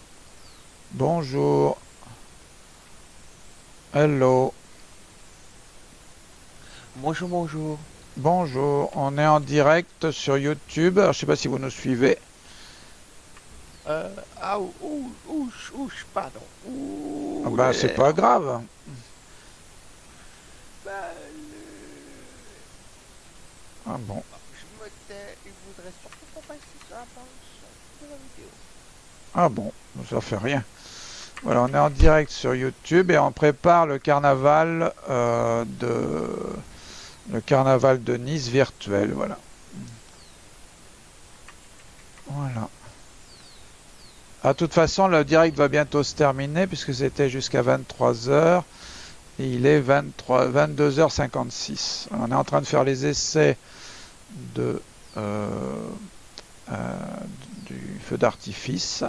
Bonjour. Hello. Bonjour, bonjour. Bonjour, on est en direct sur YouTube. Alors, je sais pas si vous nous suivez. Euh, ah, ouh, ouch, ouch, pardon. Ouh, Ah bah, le- c'est pas grave. Bah, le- Ah bon. Je me tais, il voudrait surtout qu'on passe sur la de la vidéo. Ah bon, ça fait rien. Voilà, on est en direct sur YouTube et on prépare le carnaval euh, de le carnaval de Nice virtuel. Voilà. Voilà. À toute façon, le direct va bientôt se terminer puisque c'était jusqu'à 23h et il est 23, 22h56. On est en train de faire les essais de euh, euh, du feu d'artifice.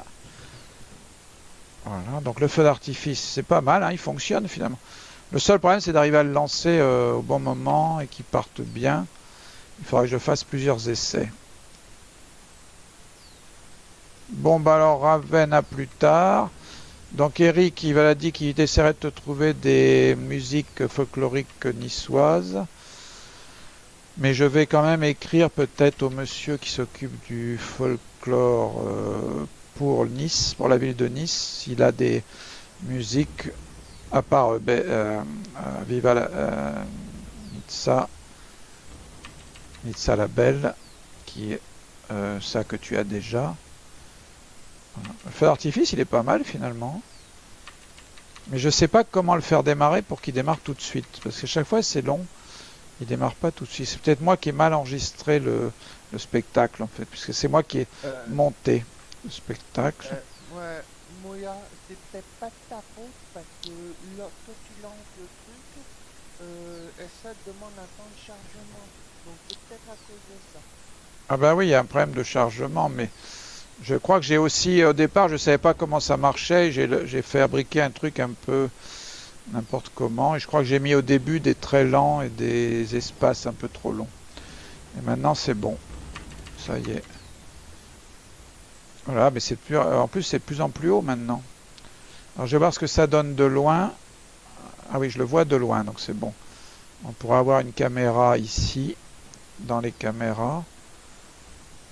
Voilà, donc le feu d'artifice, c'est pas mal, hein, il fonctionne finalement. Le seul problème, c'est d'arriver à le lancer euh, au bon moment et qu'il parte bien. Il faudra que je fasse plusieurs essais. Bon, bah alors Raven à plus tard. Donc Eric, il va dit qu'il essaierait de te trouver des musiques folkloriques niçoises. Mais je vais quand même écrire peut-être au monsieur qui s'occupe du folklore euh, pour Nice, pour la ville de Nice, s'il a des musiques à part euh, Be- euh, euh, Viva la, Nizza la Belle, qui est ça que tu as déjà. Voilà. Le feu d'artifice, il est pas mal finalement. Mais je sais pas comment le faire démarrer pour qu'il démarre tout de suite. Parce que chaque fois c'est long. Il démarre pas tout de suite. C'est peut-être moi qui ai mal enregistré le, le spectacle en fait. Puisque c'est moi qui ai Euh, monté le spectacle. euh, ouais, Ah bah oui, il y a un problème de chargement, mais je crois que j'ai aussi, au départ, je savais pas comment ça marchait, j'ai fabriqué un truc un peu n'importe comment, et je crois que j'ai mis au début des traits lents et des espaces un peu trop longs. Et maintenant c'est bon, ça y est. Voilà, mais c'est plus, en plus c'est de plus en plus haut maintenant. Alors je vais voir ce que ça donne de loin. Ah oui, je le vois de loin, donc c'est bon. On pourra avoir une caméra ici, dans les caméras.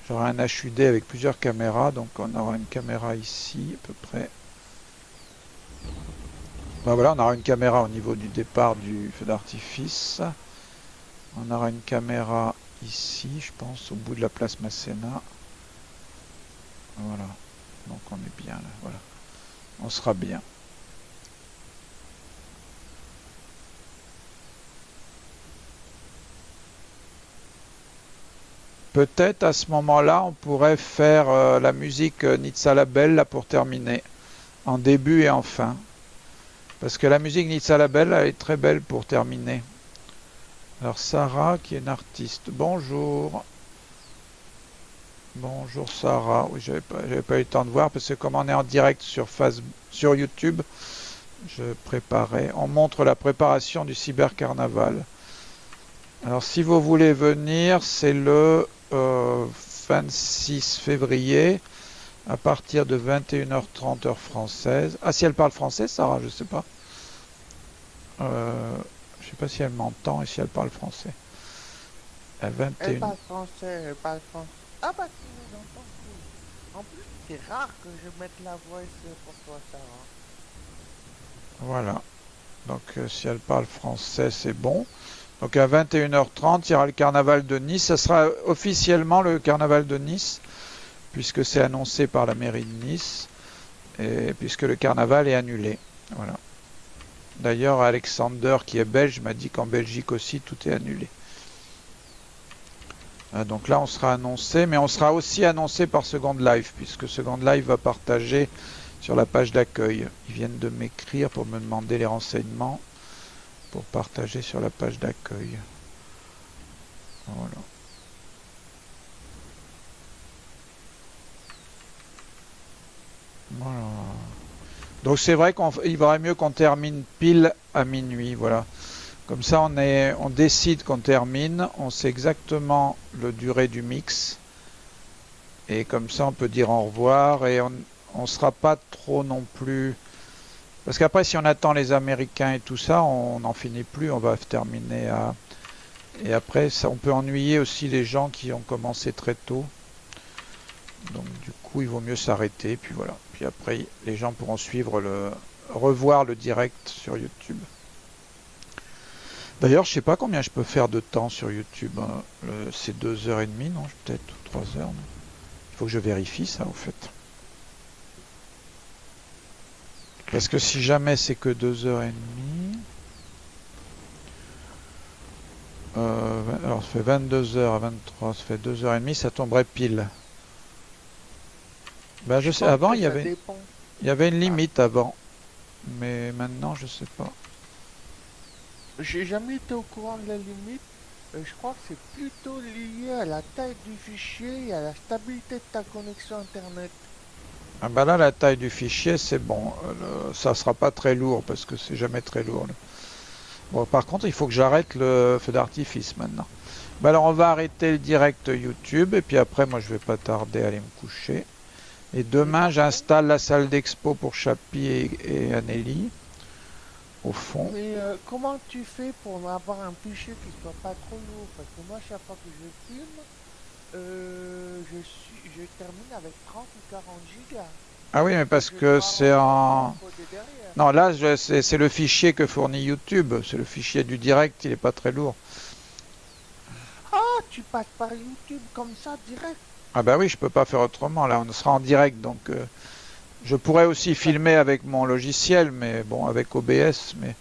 J'aurai un HUD avec plusieurs caméras, donc on aura une caméra ici à peu près. Ben voilà, on aura une caméra au niveau du départ du feu d'artifice. On aura une caméra ici, je pense, au bout de la place Masséna. Voilà, donc on est bien là, voilà. On sera bien. Peut-être à ce moment-là, on pourrait faire euh, la musique euh, Nizza la Belle là pour terminer, en début et en fin. Parce que la musique Nizza la Belle elle est très belle pour terminer. Alors Sarah qui est une artiste. Bonjour. Bonjour Sarah. Oui, j'avais pas, pas eu le temps de voir parce que comme on est en direct sur Facebook, sur YouTube, je préparais. On montre la préparation du cybercarnaval. Alors si vous voulez venir, c'est le euh, 26 février à partir de 21h30 heure française. Ah si elle parle français, Sarah, je sais pas. Euh, je sais pas si elle m'entend et si elle parle français. À Elle 21. parle français, elle parle français. Ah bah tu nous entends. En plus, c'est rare que je mette la voix pour toi, Sarah. Voilà. Donc euh, si elle parle français, c'est bon. Donc à 21h30, il y aura le carnaval de Nice. Ça sera officiellement le carnaval de Nice, puisque c'est annoncé par la mairie de Nice, et puisque le carnaval est annulé. Voilà. D'ailleurs, Alexander, qui est belge, m'a dit qu'en Belgique aussi, tout est annulé. Ah, donc là, on sera annoncé, mais on sera aussi annoncé par Second Life, puisque Second Life va partager sur la page d'accueil. Ils viennent de m'écrire pour me demander les renseignements pour partager sur la page d'accueil. Voilà. Voilà. Donc c'est vrai qu'il vaudrait mieux qu'on termine pile à minuit, voilà. Comme ça on, est, on décide qu'on termine, on sait exactement le durée du mix. Et comme ça on peut dire au revoir et on ne sera pas trop non plus... Parce qu'après si on attend les Américains et tout ça, on n'en finit plus, on va terminer à... Et après ça, on peut ennuyer aussi les gens qui ont commencé très tôt. Donc du coup il vaut mieux s'arrêter, puis voilà. Puis après les gens pourront suivre le... revoir le direct sur YouTube. D'ailleurs, je sais pas combien je peux faire de temps sur YouTube. Hein. C'est 2h30, non Peut-être 3 heures. Il faut que je vérifie ça, au fait. Parce que si jamais c'est que 2h30... Euh, alors, ça fait 22h à 23, ça fait 2h30, ça tomberait pile. Ben, je, sais, avant, il y avait... Il y avait une limite avant. Mais maintenant, je sais pas. J'ai jamais été au courant de la limite. Euh, je crois que c'est plutôt lié à la taille du fichier et à la stabilité de ta connexion internet. Ah bah là, la taille du fichier, c'est bon. Euh, ça sera pas très lourd parce que c'est jamais très lourd. Bon, par contre, il faut que j'arrête le feu d'artifice maintenant. Bah alors, on va arrêter le direct YouTube et puis après, moi, je vais pas tarder à aller me coucher. Et demain, j'installe la salle d'expo pour Chapi et, et au fond. Mais euh, comment tu fais pour avoir un fichier qui soit pas trop lourd? Parce que moi, chaque fois que je filme, euh, je, suis, je termine avec 30 ou 40 gigas. Ah oui, mais parce que c'est en... Non, là, c'est le fichier que fournit YouTube. C'est le fichier du direct, il est pas très lourd. Ah, tu passes par YouTube comme ça, direct Ah bah oui, je peux pas faire autrement. Là, on sera en direct, donc... Euh, je pourrais aussi filmer avec mon logiciel, mais bon, avec OBS, mais...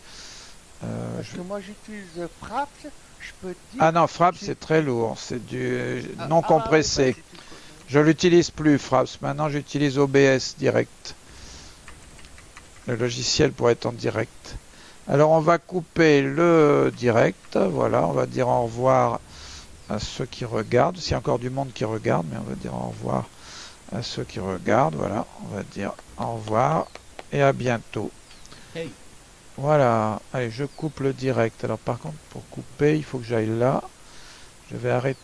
Euh, Parce que moi j'utilise Fraps, je peux dire... Ah non, Fraps c'est très lourd, c'est du ah, non ah, compressé. je l'utilise plus Fraps, maintenant j'utilise OBS direct. Le logiciel pour être en direct. Alors on va couper le direct, voilà, on va dire au revoir à ceux qui regardent. S'il y a encore du monde qui regarde, mais on va dire au revoir à ceux qui regardent. Voilà, on va dire au revoir et à bientôt. Voilà, allez, je coupe le direct. Alors par contre, pour couper, il faut que j'aille là. Je vais arrêter